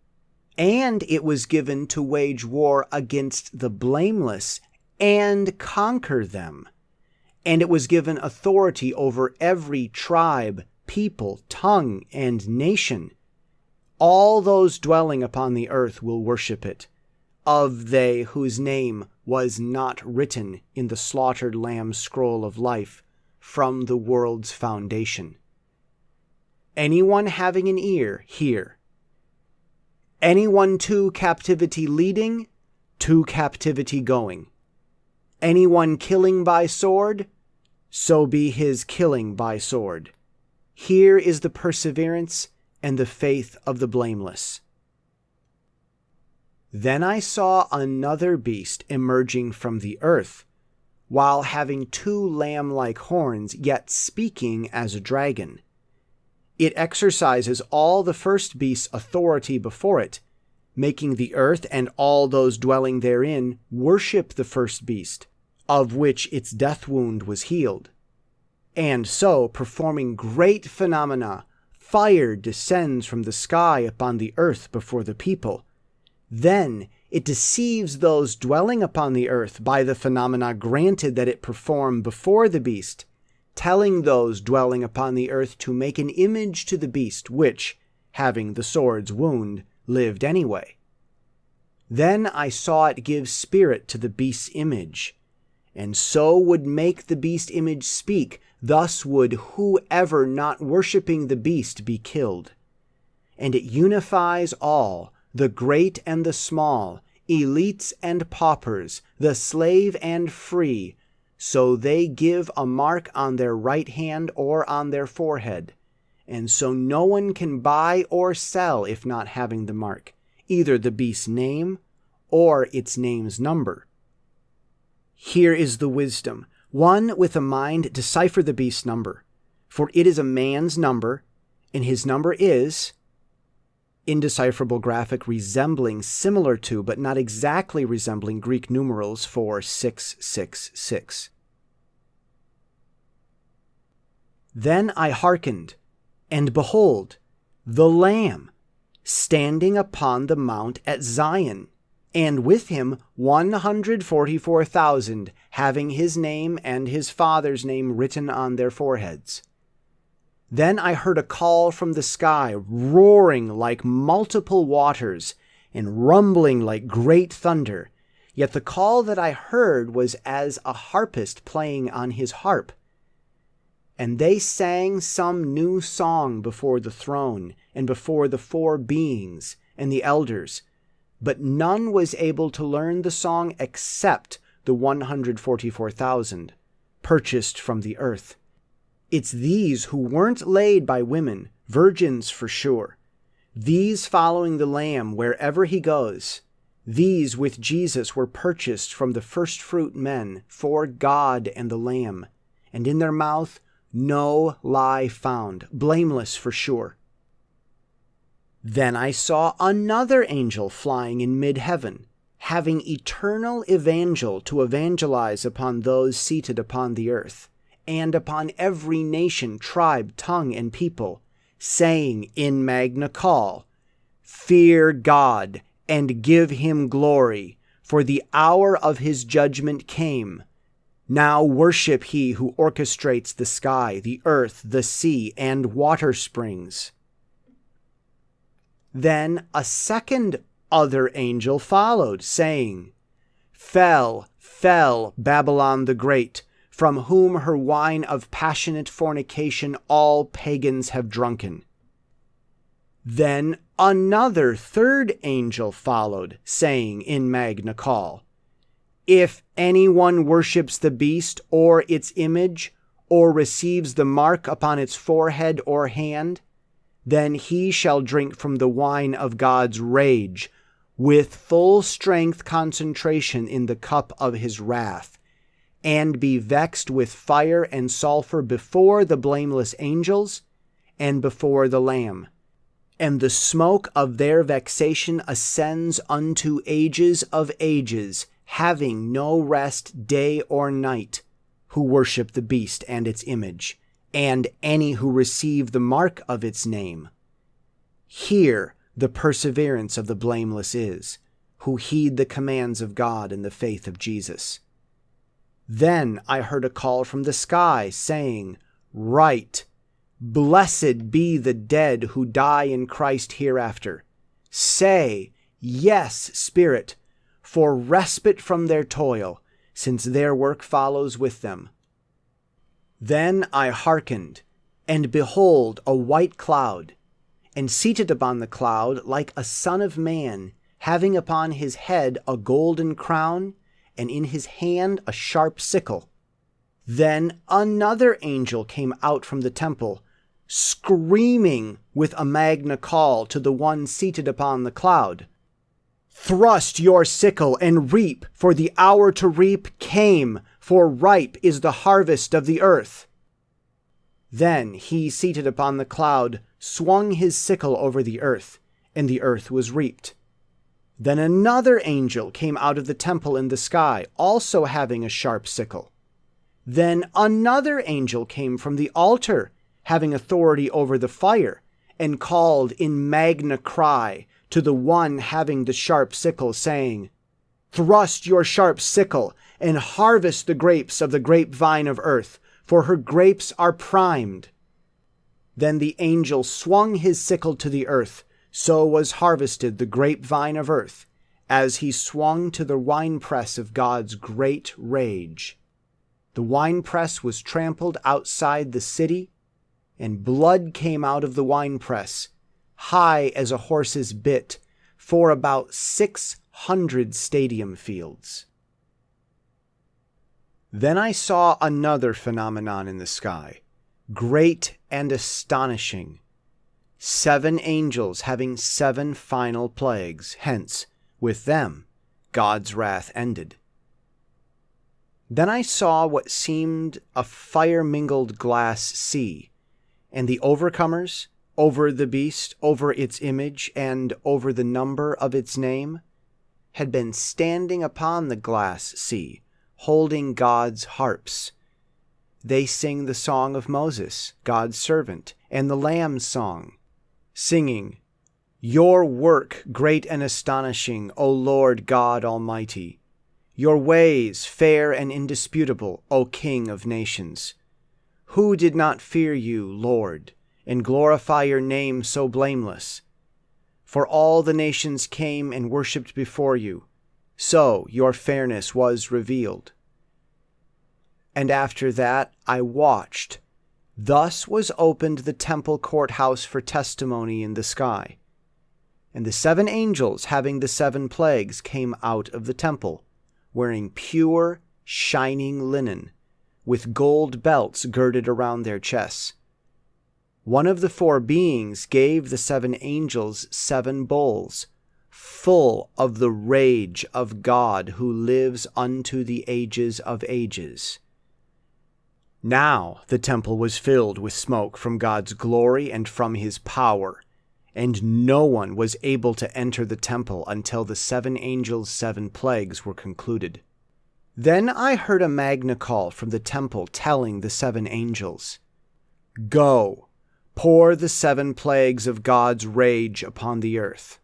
And it was given to wage war against the blameless and conquer them. And it was given authority over every tribe, people, tongue, and nation. All those dwelling upon the earth will worship it, of they whose name was not written in the slaughtered lamb's scroll of life from the world's foundation. Anyone having an ear, hear. Anyone to captivity leading, to captivity going. Anyone killing by sword, so be his killing by sword. Here is the perseverance and the faith of the blameless. Then I saw another beast emerging from the earth, while having two lamb like horns, yet speaking as a dragon. It exercises all the first beast's authority before it, making the earth and all those dwelling therein worship the first beast, of which its death wound was healed. And so, performing great phenomena, fire descends from the sky upon the earth before the people. Then it deceives those dwelling upon the earth by the phenomena granted that it perform before the beast, telling those dwelling upon the earth to make an image to the beast, which, having the sword's wound, lived anyway. Then I saw it give spirit to the beast's image, and so would make the beast image speak, thus would whoever not worshipping the beast be killed. And it unifies all, the great and the small, elites and paupers, the slave and free, so they give a mark on their right hand or on their forehead. And so no one can buy or sell if not having the mark, either the beast's name or its name's number. Here is the wisdom. One with a mind decipher the beast's number, for it is a man's number, and his number is indecipherable graphic resembling similar to, but not exactly resembling Greek numerals for 666. Then I hearkened, and behold, the Lamb, standing upon the mount at Zion, and with him 144,000, having his name and his father's name written on their foreheads. Then I heard a call from the sky, roaring like multiple waters, and rumbling like great thunder. Yet the call that I heard was as a harpist playing on his harp. And they sang some new song before the throne, and before the four beings and the elders. But none was able to learn the song except the 144,000, purchased from the earth. It's these who weren't laid by women, virgins for sure. These following the Lamb wherever he goes. These with Jesus were purchased from the firstfruit men for God and the Lamb, and in their mouth no lie found, blameless for sure. Then I saw another angel flying in mid heaven, having eternal evangel to evangelize upon those seated upon the earth, and upon every nation, tribe, tongue, and people, saying in Magna Call, Fear God and give him glory, for the hour of his judgment came. Now worship he who orchestrates the sky, the earth, the sea, and water springs. Then a second other angel followed, saying, Fell, fell Babylon the Great, from whom her wine of passionate fornication all pagans have drunken. Then another third angel followed, saying in Magna Call, If anyone worships the beast or its image, or receives the mark upon its forehead or hand, then he shall drink from the wine of God's rage, with full strength concentration in the cup of his wrath, and be vexed with fire and sulfur before the blameless angels and before the Lamb. And the smoke of their vexation ascends unto ages of ages, having no rest day or night, who worship the beast and its image and any who receive the mark of its name. Here the perseverance of the blameless is, who heed the commands of God in the faith of Jesus. Then I heard a call from the sky, saying, Write, Blessed be the dead who die in Christ hereafter. Say, Yes, Spirit, for respite from their toil, since their work follows with them. Then I hearkened, and behold, a white cloud, and seated upon the cloud like a son of man, having upon his head a golden crown, and in his hand a sharp sickle. Then another angel came out from the temple, screaming with a magna call to the one seated upon the cloud. Thrust your sickle and reap, for the hour to reap came, for ripe is the harvest of the earth. Then he seated upon the cloud swung his sickle over the earth, and the earth was reaped. Then another angel came out of the temple in the sky, also having a sharp sickle. Then another angel came from the altar, having authority over the fire, and called in magna cry to the one having the sharp sickle, saying, Thrust your sharp sickle and harvest the grapes of the grapevine of earth, for her grapes are primed. Then the angel swung his sickle to the earth, so was harvested the grapevine of earth, as he swung to the winepress of God's great rage. The winepress was trampled outside the city, and blood came out of the winepress, high as a horse's bit, for about six hundred stadium fields. Then I saw another phenomenon in the sky, great and astonishing. Seven angels having seven final plagues, hence, with them, God's wrath ended. Then I saw what seemed a fire mingled glass sea, and the overcomers, over the beast, over its image, and over the number of its name, had been standing upon the glass sea, holding God's harps. They sing the song of Moses, God's servant, and the Lamb's song, singing, Your work great and astonishing, O Lord God Almighty. Your ways fair and indisputable, O King of nations. Who did not fear you, Lord? and glorify your name so blameless. For all the nations came and worshipped before you, so your fairness was revealed. And after that I watched. Thus was opened the temple courthouse for testimony in the sky. And the seven angels, having the seven plagues, came out of the temple, wearing pure, shining linen, with gold belts girded around their chests one of the four beings gave the seven angels seven bowls, full of the rage of God who lives unto the ages of ages. Now the temple was filled with smoke from God's glory and from his power, and no one was able to enter the temple until the seven angels' seven plagues were concluded. Then I heard a magna call from the temple telling the seven angels, Go, pour the seven plagues of God's rage upon the earth.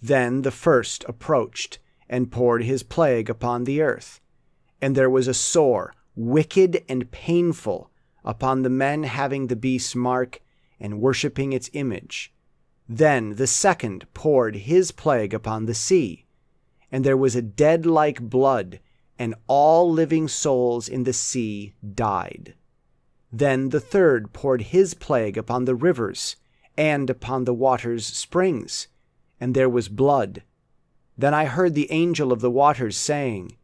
Then the first approached and poured his plague upon the earth, and there was a sore, wicked, and painful upon the men having the beast's mark and worshipping its image. Then the second poured his plague upon the sea, and there was a dead like blood, and all living souls in the sea died. Then the third poured his plague upon the rivers and upon the waters' springs, and there was blood. Then I heard the angel of the waters saying,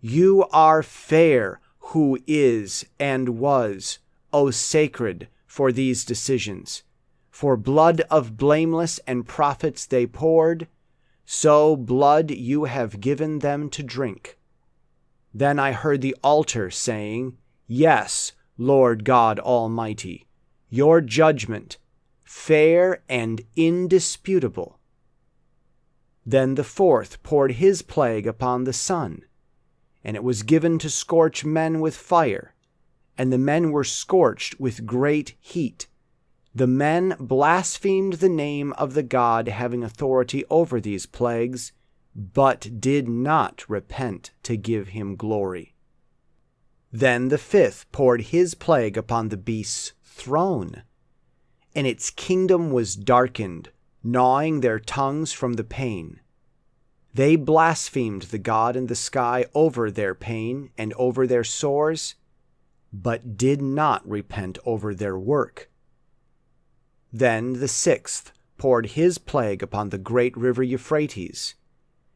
You are fair, who is and was, O sacred, for these decisions. For blood of blameless and prophets they poured, so blood you have given them to drink. Then I heard the altar saying, Yes, Lord God Almighty, your judgment, fair and indisputable. Then the fourth poured his plague upon the sun, and it was given to scorch men with fire and the men were scorched with great heat. The men blasphemed the name of the God having authority over these plagues, but did not repent to give him glory. Then the fifth poured his plague upon the beast's throne, and its kingdom was darkened, gnawing their tongues from the pain. They blasphemed the God in the sky over their pain and over their sores but did not repent over their work. Then the sixth poured his plague upon the great river Euphrates,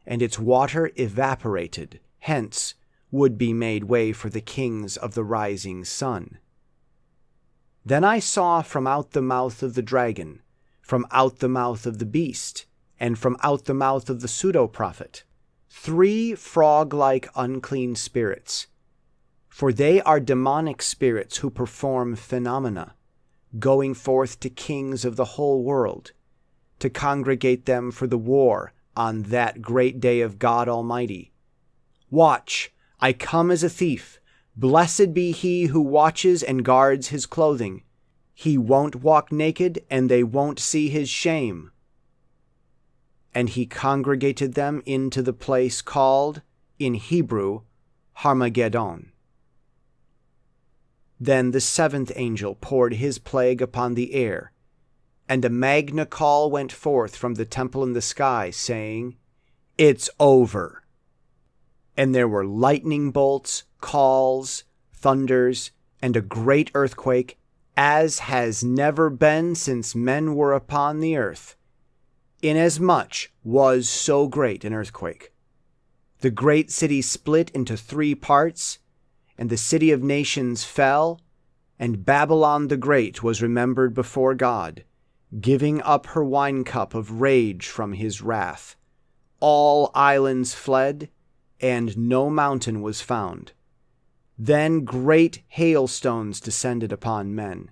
and its water evaporated, hence would be made way for the kings of the rising sun. Then I saw from out the mouth of the dragon, from out the mouth of the beast, and from out the mouth of the pseudo prophet, three frog like unclean spirits for they are demonic spirits who perform phenomena, going forth to kings of the whole world, to congregate them for the war on that great day of God Almighty. Watch, I come as a thief. Blessed be he who watches and guards his clothing. He won't walk naked, and they won't see his shame. And he congregated them into the place called, in Hebrew, Harmageddon. Then the seventh angel poured his plague upon the air, and a magna call went forth from the temple in the sky, saying, It's over. And there were lightning bolts, calls, thunders, and a great earthquake, as has never been since men were upon the earth, inasmuch was so great an earthquake. The great city split into three parts and the city of nations fell, and Babylon the Great was remembered before God, giving up her wine cup of rage from his wrath. All islands fled, and no mountain was found. Then great hailstones descended upon men,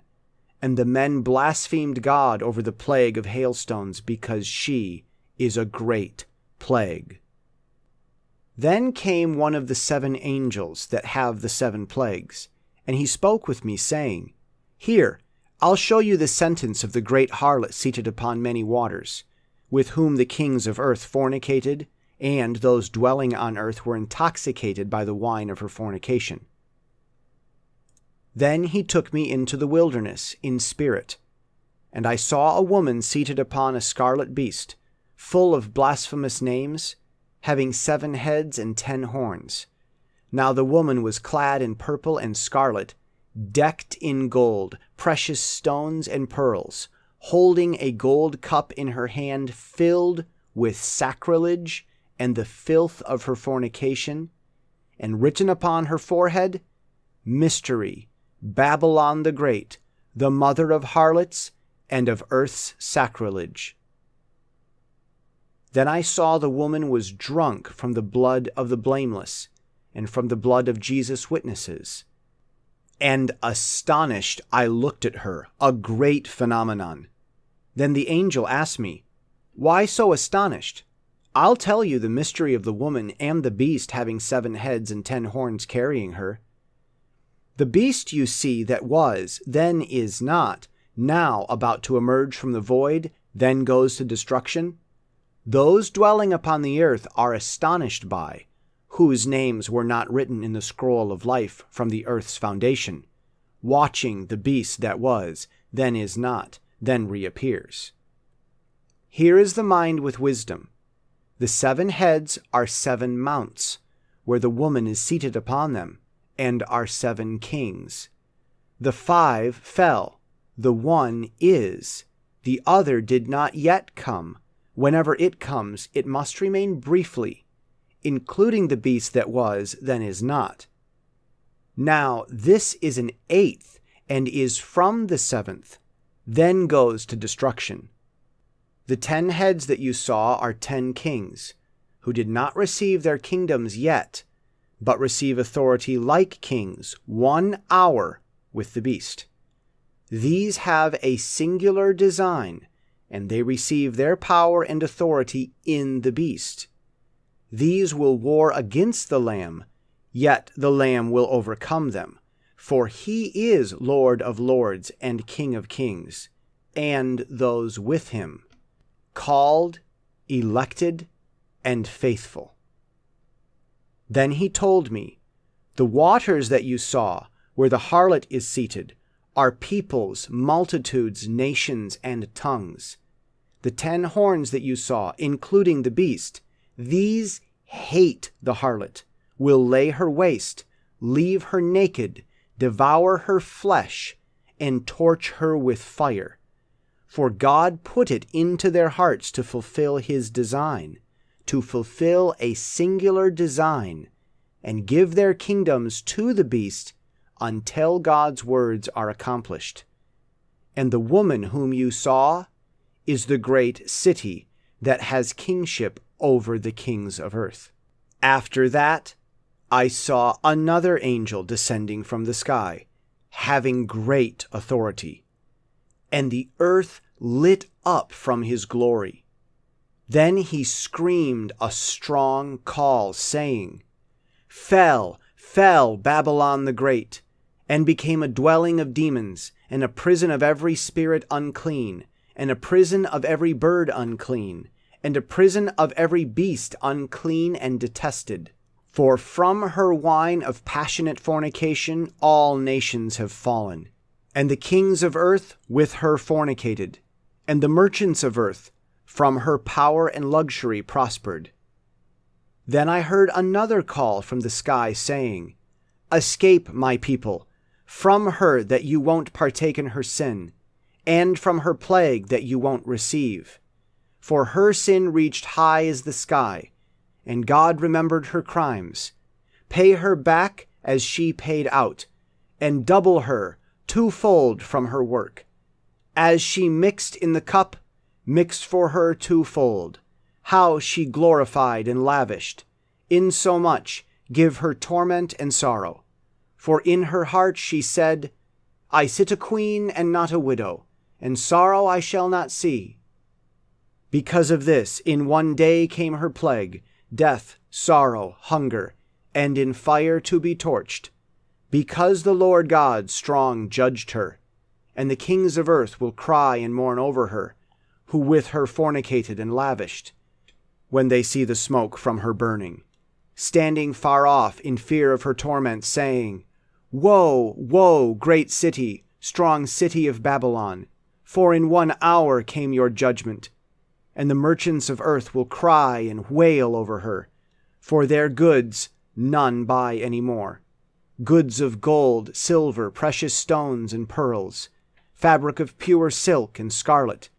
and the men blasphemed God over the plague of hailstones because she is a great plague. Then came one of the seven angels that have the seven plagues, and he spoke with me, saying, Here, I'll show you the sentence of the great harlot seated upon many waters, with whom the kings of earth fornicated, and those dwelling on earth were intoxicated by the wine of her fornication. Then he took me into the wilderness in spirit, and I saw a woman seated upon a scarlet beast, full of blasphemous names having seven heads and ten horns. Now the woman was clad in purple and scarlet, decked in gold, precious stones, and pearls, holding a gold cup in her hand filled with sacrilege and the filth of her fornication, and written upon her forehead, Mystery, Babylon the Great, the mother of harlots and of earth's sacrilege. Then I saw the woman was drunk from the blood of the blameless, and from the blood of Jesus' witnesses. And astonished, I looked at her, a great phenomenon. Then the angel asked me, Why so astonished? I'll tell you the mystery of the woman and the beast having seven heads and ten horns carrying her. The beast you see that was, then is not, now about to emerge from the void, then goes to destruction, those dwelling upon the earth are astonished by, whose names were not written in the scroll of life from the earth's foundation, watching the beast that was, then is not, then reappears. Here is the mind with wisdom. The seven heads are seven mounts, where the woman is seated upon them, and are seven kings. The five fell, the one is, the other did not yet come. Whenever it comes, it must remain briefly, including the beast that was, then is not. Now, this is an eighth, and is from the seventh, then goes to destruction. The ten heads that you saw are ten kings, who did not receive their kingdoms yet, but receive authority like kings one hour with the beast. These have a singular design, and they receive their power and authority in the beast. These will war against the Lamb, yet the Lamb will overcome them, for he is Lord of lords and King of kings, and those with him, called, elected, and faithful. Then he told me, The waters that you saw, where the harlot is seated, are peoples, multitudes, nations, and tongues. The ten horns that you saw, including the beast, these hate the harlot, will lay her waste, leave her naked, devour her flesh, and torch her with fire. For God put it into their hearts to fulfill his design, to fulfill a singular design, and give their kingdoms to the beast until God's words are accomplished. And the woman whom you saw is the great city that has kingship over the kings of earth. After that, I saw another angel descending from the sky, having great authority. And the earth lit up from his glory. Then he screamed a strong call, saying, Fell, fell Babylon the Great, and became a dwelling of demons, and a prison of every spirit unclean, and a prison of every bird unclean, and a prison of every beast unclean and detested. For from her wine of passionate fornication all nations have fallen, and the kings of earth with her fornicated, and the merchants of earth from her power and luxury prospered. Then I heard another call from the sky saying, Escape, my people, from her that you won't partake in her sin, and from her plague that you won't receive. For her sin reached high as the sky, and God remembered her crimes. Pay her back as she paid out, and double her twofold from her work. As she mixed in the cup, mix for her twofold. How she glorified and lavished, insomuch give her torment and sorrow for in her heart she said, I sit a queen and not a widow, and sorrow I shall not see. Because of this, in one day came her plague, death, sorrow, hunger, and in fire to be torched, because the Lord God strong judged her, and the kings of earth will cry and mourn over her, who with her fornicated and lavished, when they see the smoke from her burning, standing far off in fear of her torment, saying, Woe, woe, great city, strong city of Babylon! For in one hour came your judgment, and the merchants of earth will cry and wail over her, for their goods none buy any more. Goods of gold, silver, precious stones, and pearls, fabric of pure silk and scarlet,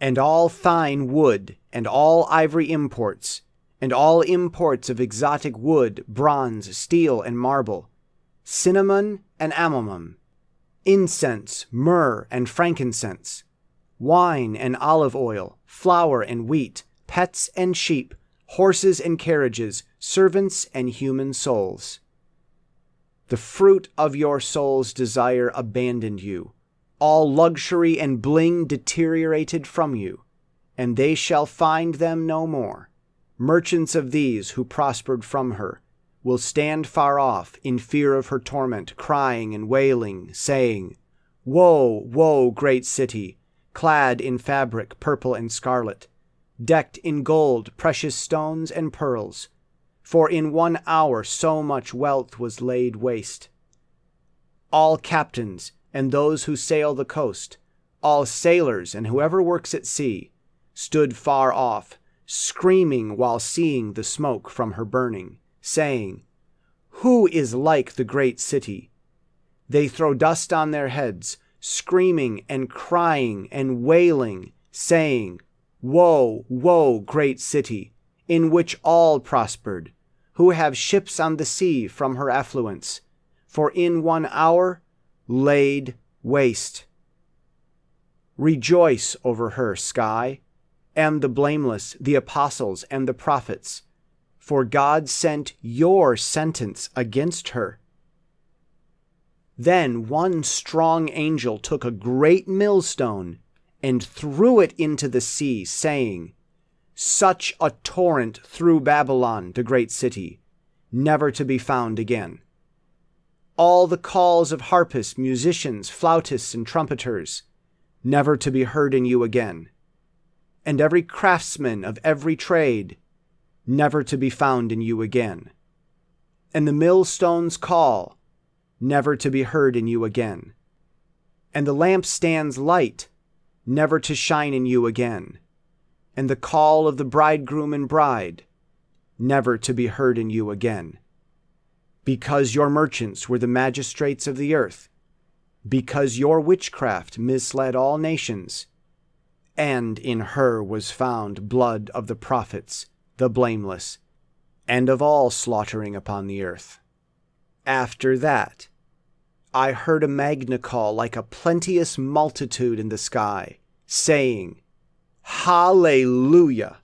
and all fine wood, and all ivory imports, and all imports of exotic wood, bronze, steel, and marble cinnamon and amomum, incense, myrrh, and frankincense, wine and olive oil, flour and wheat, pets and sheep, horses and carriages, servants and human souls. The fruit of your soul's desire abandoned you, all luxury and bling deteriorated from you, and they shall find them no more. Merchants of these who prospered from her will stand far off in fear of her torment, crying and wailing, saying, Woe, woe, great city, clad in fabric purple and scarlet, decked in gold, precious stones, and pearls, for in one hour so much wealth was laid waste. All captains and those who sail the coast, all sailors and whoever works at sea, stood far off, screaming while seeing the smoke from her burning, saying, Who is like the great city? They throw dust on their heads, screaming and crying and wailing, saying, Woe, woe, great city, in which all prospered, who have ships on the sea from her affluence, for in one hour laid waste. Rejoice over her, sky, and the blameless, the apostles, and the prophets, for God sent your sentence against her. Then one strong angel took a great millstone and threw it into the sea, saying, Such a torrent through Babylon, the great city, never to be found again. All the calls of harpists, musicians, flautists, and trumpeters, never to be heard in you again. And every craftsman of every trade, never to be found in you again. And the millstones call, never to be heard in you again. And the lampstand's light, never to shine in you again. And the call of the bridegroom and bride, never to be heard in you again. Because your merchants were the magistrates of the earth, because your witchcraft misled all nations, and in her was found blood of the prophets, the blameless, and of all slaughtering upon the earth. After that, I heard a magna call like a plenteous multitude in the sky, saying, Hallelujah!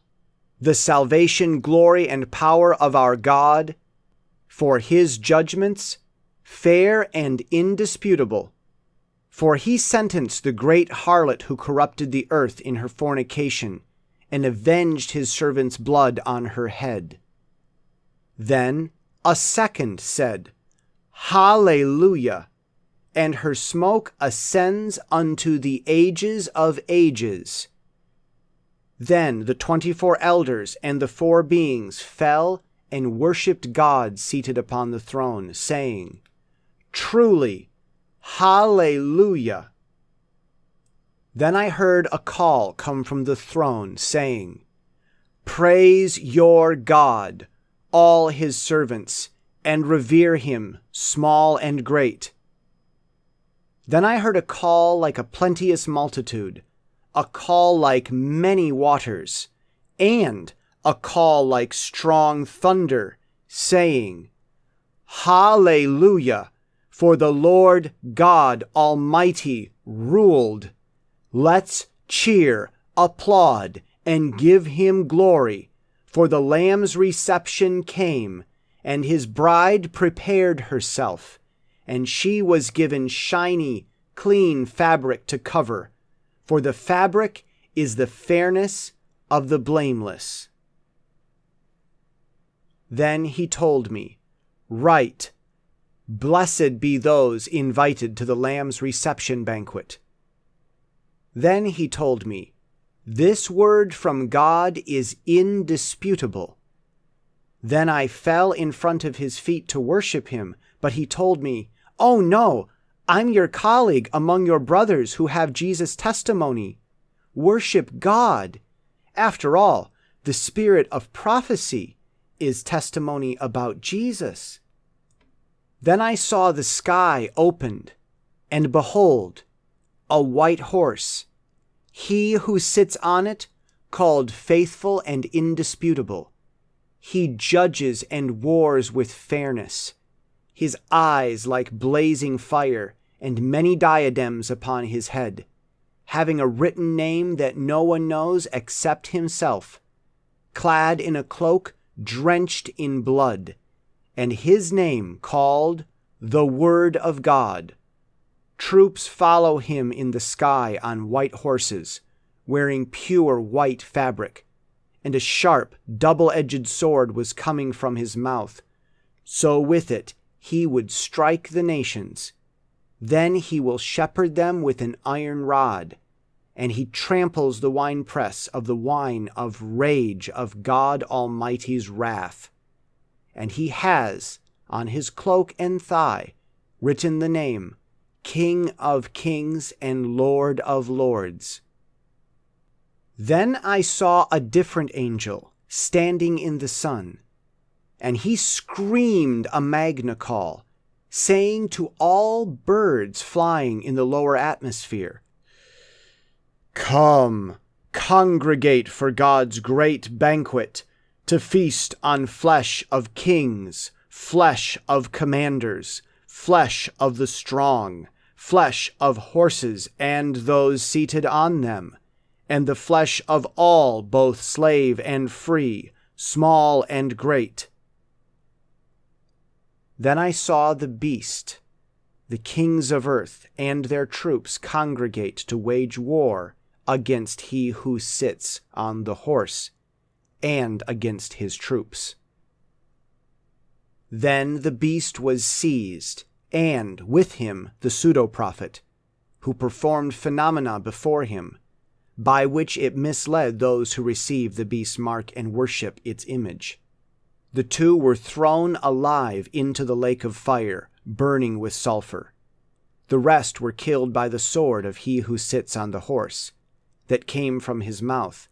The salvation, glory, and power of our God, for his judgments, fair and indisputable. For he sentenced the great harlot who corrupted the earth in her fornication, and avenged his servant's blood on her head. Then a second said, Hallelujah! And her smoke ascends unto the ages of ages. Then the twenty four elders and the four beings fell and worshipped God seated upon the throne, saying, Truly, Hallelujah! Then I heard a call come from the throne, saying, Praise your God, all his servants, and revere him, small and great. Then I heard a call like a plenteous multitude, a call like many waters, and a call like strong thunder, saying, Hallelujah! For the Lord God Almighty ruled. Let's cheer, applaud, and give him glory, for the Lamb's reception came and his bride prepared herself, and she was given shiny, clean fabric to cover, for the fabric is the fairness of the blameless. Then he told me, Write, Blessed be those invited to the Lamb's reception banquet. Then he told me, This word from God is indisputable. Then I fell in front of his feet to worship him, but he told me, Oh no, I'm your colleague among your brothers who have Jesus' testimony. Worship God. After all, the spirit of prophecy is testimony about Jesus. Then I saw the sky opened, and behold, a white horse. He who sits on it, called faithful and indisputable he judges and wars with fairness. His eyes like blazing fire, and many diadems upon his head, having a written name that no one knows except himself, clad in a cloak drenched in blood, and his name called the Word of God. Troops follow him in the sky on white horses, wearing pure white fabric, and a sharp, double edged sword was coming from his mouth. So with it he would strike the nations. Then he will shepherd them with an iron rod, and he tramples the winepress of the wine of rage of God Almighty's wrath. And he has, on his cloak and thigh, written the name King of kings and Lord of lords. Then I saw a different angel standing in the sun, and he screamed a magna call, saying to all birds flying in the lower atmosphere, Come, congregate for God's great banquet, to feast on flesh of kings, flesh of commanders, flesh of the strong, flesh of horses and those seated on them, and the flesh of all, both slave and free, small and great. Then I saw the beast, the kings of earth, and their troops congregate to wage war against he who sits on the horse, and against his troops. Then the beast was seized and with him the pseudo prophet, who performed phenomena before him, by which it misled those who receive the beast's mark and worship its image. The two were thrown alive into the lake of fire, burning with sulphur. The rest were killed by the sword of he who sits on the horse, that came from his mouth,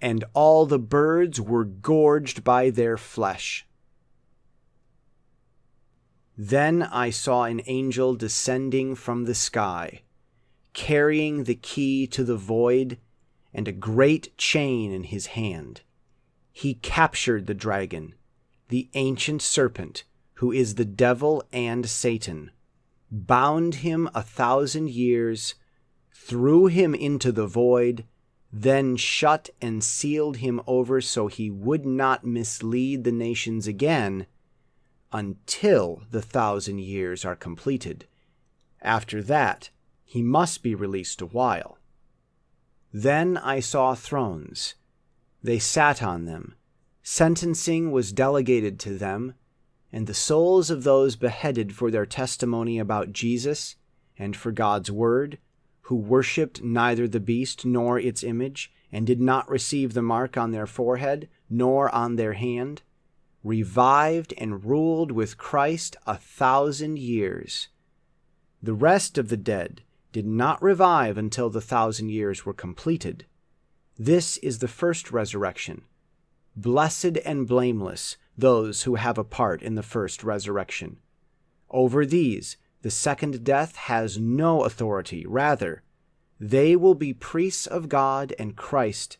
and all the birds were gorged by their flesh. Then I saw an angel descending from the sky, carrying the key to the void and a great chain in his hand. He captured the dragon, the ancient serpent, who is the devil and Satan, bound him a thousand years, threw him into the void, then shut and sealed him over so he would not mislead the nations again until the thousand years are completed. After that, he must be released a while. Then I saw thrones. They sat on them. Sentencing was delegated to them, and the souls of those beheaded for their testimony about Jesus and for God's word, who worshipped neither the beast nor its image, and did not receive the mark on their forehead nor on their hand, revived and ruled with Christ a thousand years. The rest of the dead did not revive until the thousand years were completed. This is the first resurrection. Blessed and blameless those who have a part in the first resurrection. Over these, the second death has no authority. Rather, they will be priests of God and Christ,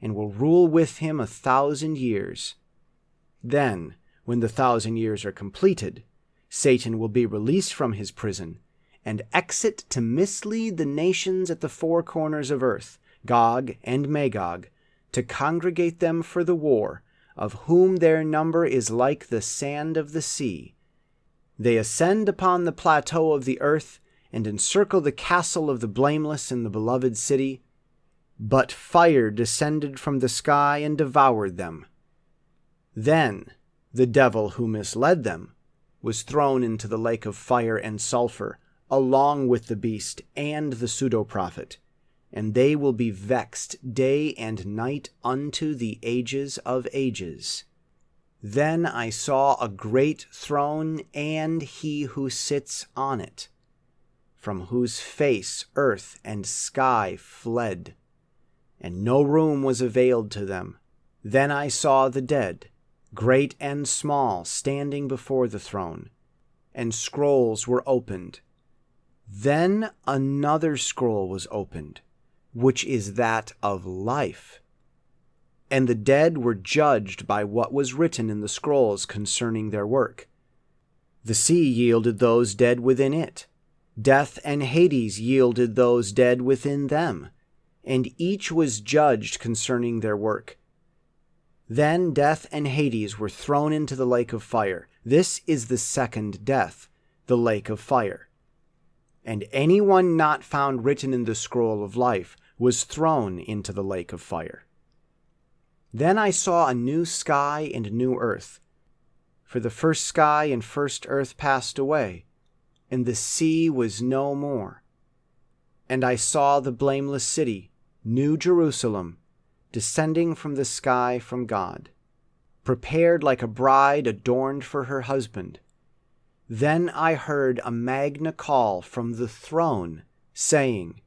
and will rule with him a thousand years. Then, when the thousand years are completed, Satan will be released from his prison and exit to mislead the nations at the four corners of earth, Gog and Magog, to congregate them for the war, of whom their number is like the sand of the sea. They ascend upon the plateau of the earth and encircle the castle of the blameless in the beloved city. But fire descended from the sky and devoured them. Then the devil who misled them was thrown into the lake of fire and sulphur, along with the beast and the pseudo prophet, and they will be vexed day and night unto the ages of ages. Then I saw a great throne and he who sits on it, from whose face earth and sky fled, and no room was availed to them. Then I saw the dead great and small, standing before the throne, and scrolls were opened. Then another scroll was opened, which is that of life. And the dead were judged by what was written in the scrolls concerning their work. The sea yielded those dead within it. Death and Hades yielded those dead within them. And each was judged concerning their work. Then death and Hades were thrown into the lake of fire. This is the second death, the lake of fire. and anyone not found written in the scroll of life was thrown into the lake of fire. Then I saw a new sky and new earth. For the first sky and first earth passed away, and the sea was no more. And I saw the blameless city, New Jerusalem, descending from the sky from God, prepared like a bride adorned for her husband. Then I heard a magna call from the throne, saying,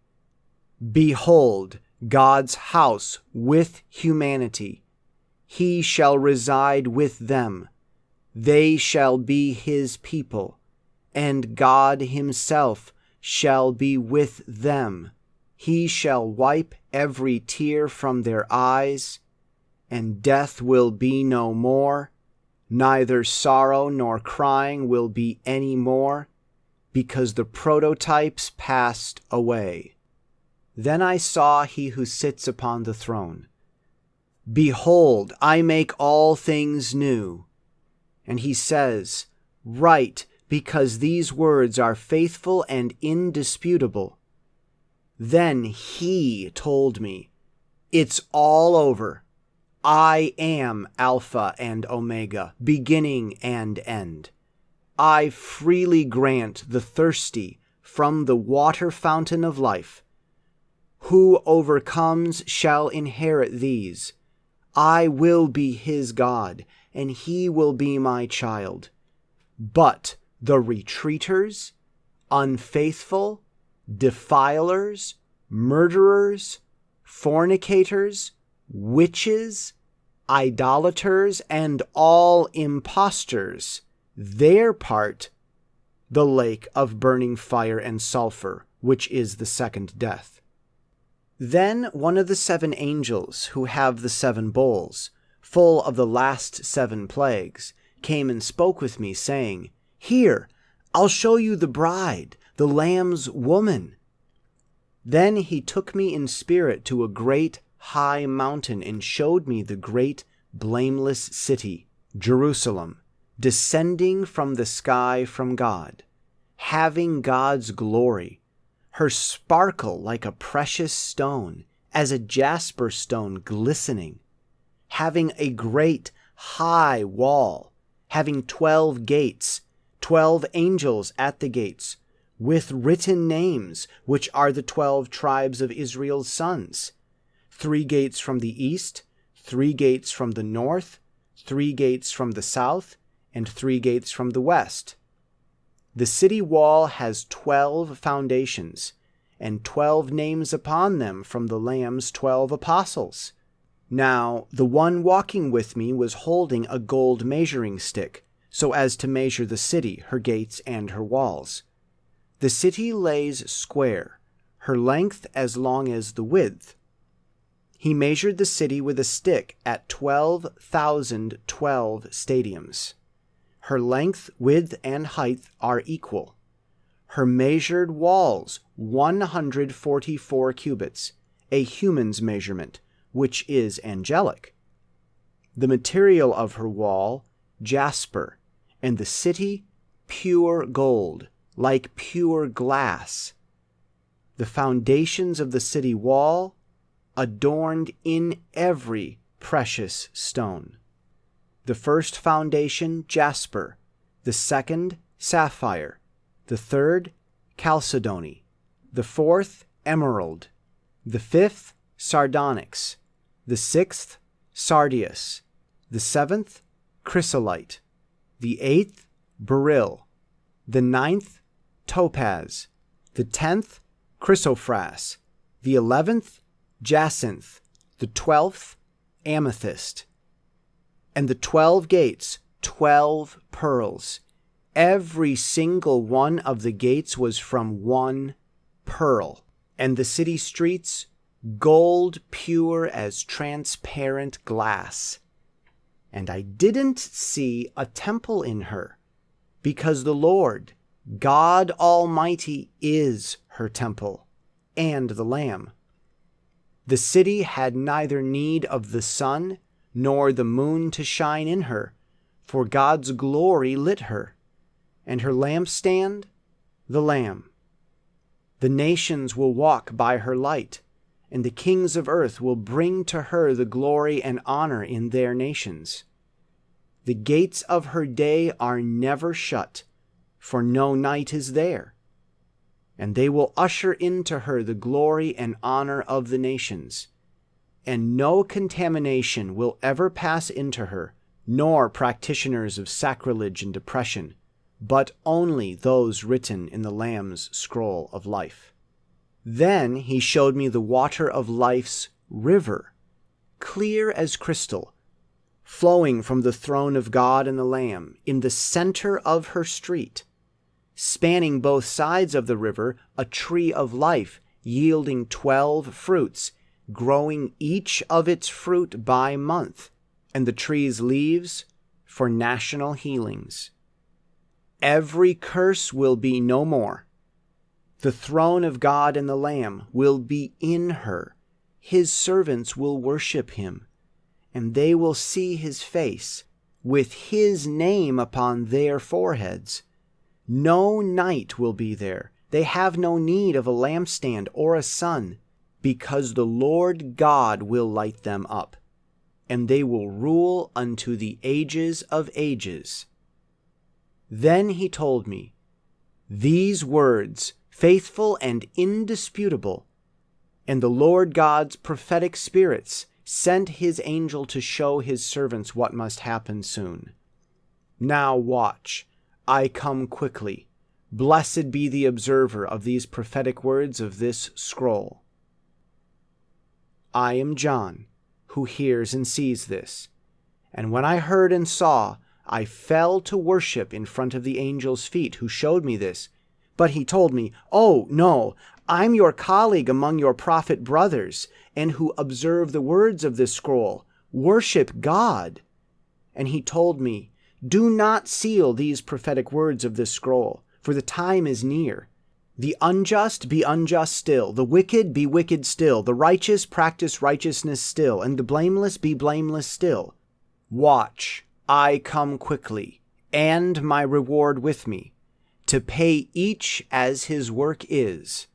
Behold, God's house with humanity. He shall reside with them. They shall be his people, and God himself shall be with them. He shall wipe every tear from their eyes, and death will be no more Neither sorrow nor crying will be any more, because the prototypes passed away. Then I saw he who sits upon the throne. Behold, I make all things new. And he says, Write, because these words are faithful and indisputable. Then he told me, It's all over. I am Alpha and Omega, beginning and end. I freely grant the thirsty from the water fountain of life. Who overcomes shall inherit these. I will be his God, and he will be my child. But the retreaters, unfaithful, defilers, murderers, fornicators, witches, idolaters, and all impostors, their part the lake of burning fire and sulfur, which is the second death. Then one of the seven angels who have the seven bowls, full of the last seven plagues, came and spoke with me, saying, Here, I'll show you the bride, the Lamb's woman. Then he took me in spirit to a great high mountain and showed me the great blameless city, Jerusalem, descending from the sky from God, having God's glory, her sparkle like a precious stone, as a jasper stone glistening, having a great high wall, having twelve gates, twelve angels at the gates, with written names, which are the twelve tribes of Israel's sons three gates from the east, three gates from the north, three gates from the south, and three gates from the west. The city wall has twelve foundations, and twelve names upon them from the Lamb's twelve apostles. Now the one walking with me was holding a gold measuring stick, so as to measure the city, her gates, and her walls. The city lays square, her length as long as the width, he measured the city with a stick at 12,012 stadiums. Her length, width, and height are equal. Her measured walls 144 cubits, a human's measurement, which is angelic. The material of her wall, jasper, and the city, pure gold, like pure glass. The foundations of the city wall, adorned in every precious stone. The first foundation, jasper, the second, sapphire, the third, chalcedony, the fourth, emerald, the fifth, sardonyx, the sixth, sardius, the seventh, chrysolite, the eighth, beryl, the ninth, topaz, the tenth, chrysoprase, the eleventh, jacinth, the twelfth amethyst, and the twelve gates, twelve pearls. Every single one of the gates was from one pearl, and the city streets gold pure as transparent glass. And I didn't see a temple in her, because the Lord, God Almighty, is her temple, and the Lamb. The city had neither need of the sun nor the moon to shine in her, for God's glory lit her, and her lampstand, the Lamb. The nations will walk by her light, and the kings of earth will bring to her the glory and honor in their nations. The gates of her day are never shut, for no night is there. And they will usher into her the glory and honor of the nations. And no contamination will ever pass into her, nor practitioners of sacrilege and depression, but only those written in the Lamb's scroll of life. Then he showed me the water of life's river, clear as crystal, flowing from the throne of God and the Lamb in the center of her street, spanning both sides of the river a tree of life yielding twelve fruits, growing each of its fruit by month, and the tree's leaves for national healings. Every curse will be no more. The throne of God and the Lamb will be in her. His servants will worship him and they will see his face with his name upon their foreheads. No night will be there. They have no need of a lampstand or a sun, because the Lord God will light them up, and they will rule unto the ages of ages. Then he told me, These words, faithful and indisputable, and the Lord God's prophetic spirits, sent his angel to show his servants what must happen soon. Now watch, I come quickly. Blessed be the observer of these prophetic words of this scroll. I am John, who hears and sees this. And when I heard and saw, I fell to worship in front of the angel's feet who showed me this. But he told me, Oh, no, I'm your colleague among your prophet brothers, and who observe the words of this scroll. Worship God. And he told me, Do not seal these prophetic words of this scroll, for the time is near. The unjust be unjust still, the wicked be wicked still, the righteous practice righteousness still, and the blameless be blameless still. Watch, I come quickly, and my reward with me, to pay each as his work is.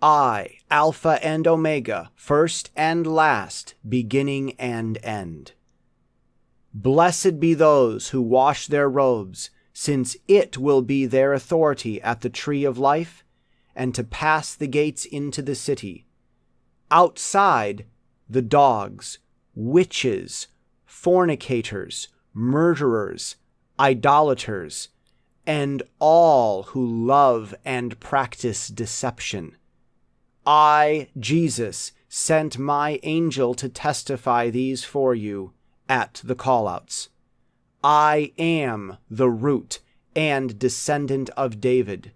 I, Alpha and Omega, first and last, beginning and end. Blessed be those who wash their robes, since it will be their authority at the tree of life, and to pass the gates into the city. Outside, the dogs, witches, fornicators, murderers, idolaters, and all who love and practice deception I, Jesus, sent my angel to testify these for you at the callouts. I am the root and descendant of David,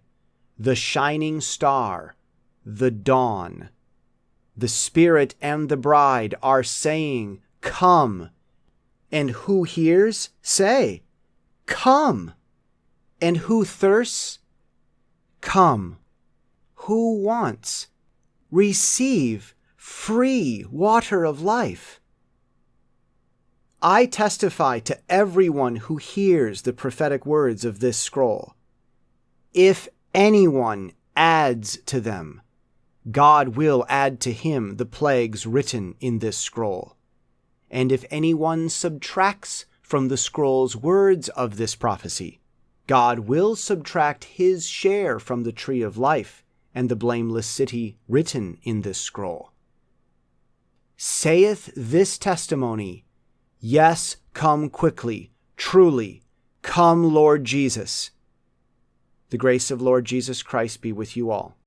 the shining star, the dawn. The Spirit and the bride are saying, Come. And who hears, say, Come. And who thirsts, Come. Who wants, receive free water of life. I testify to everyone who hears the prophetic words of this scroll. If anyone adds to them, God will add to him the plagues written in this scroll. And if anyone subtracts from the scroll's words of this prophecy, God will subtract his share from the tree of life and the blameless city written in this scroll. Saith this testimony, Yes, come quickly, truly, come, Lord Jesus. The grace of Lord Jesus Christ be with you all.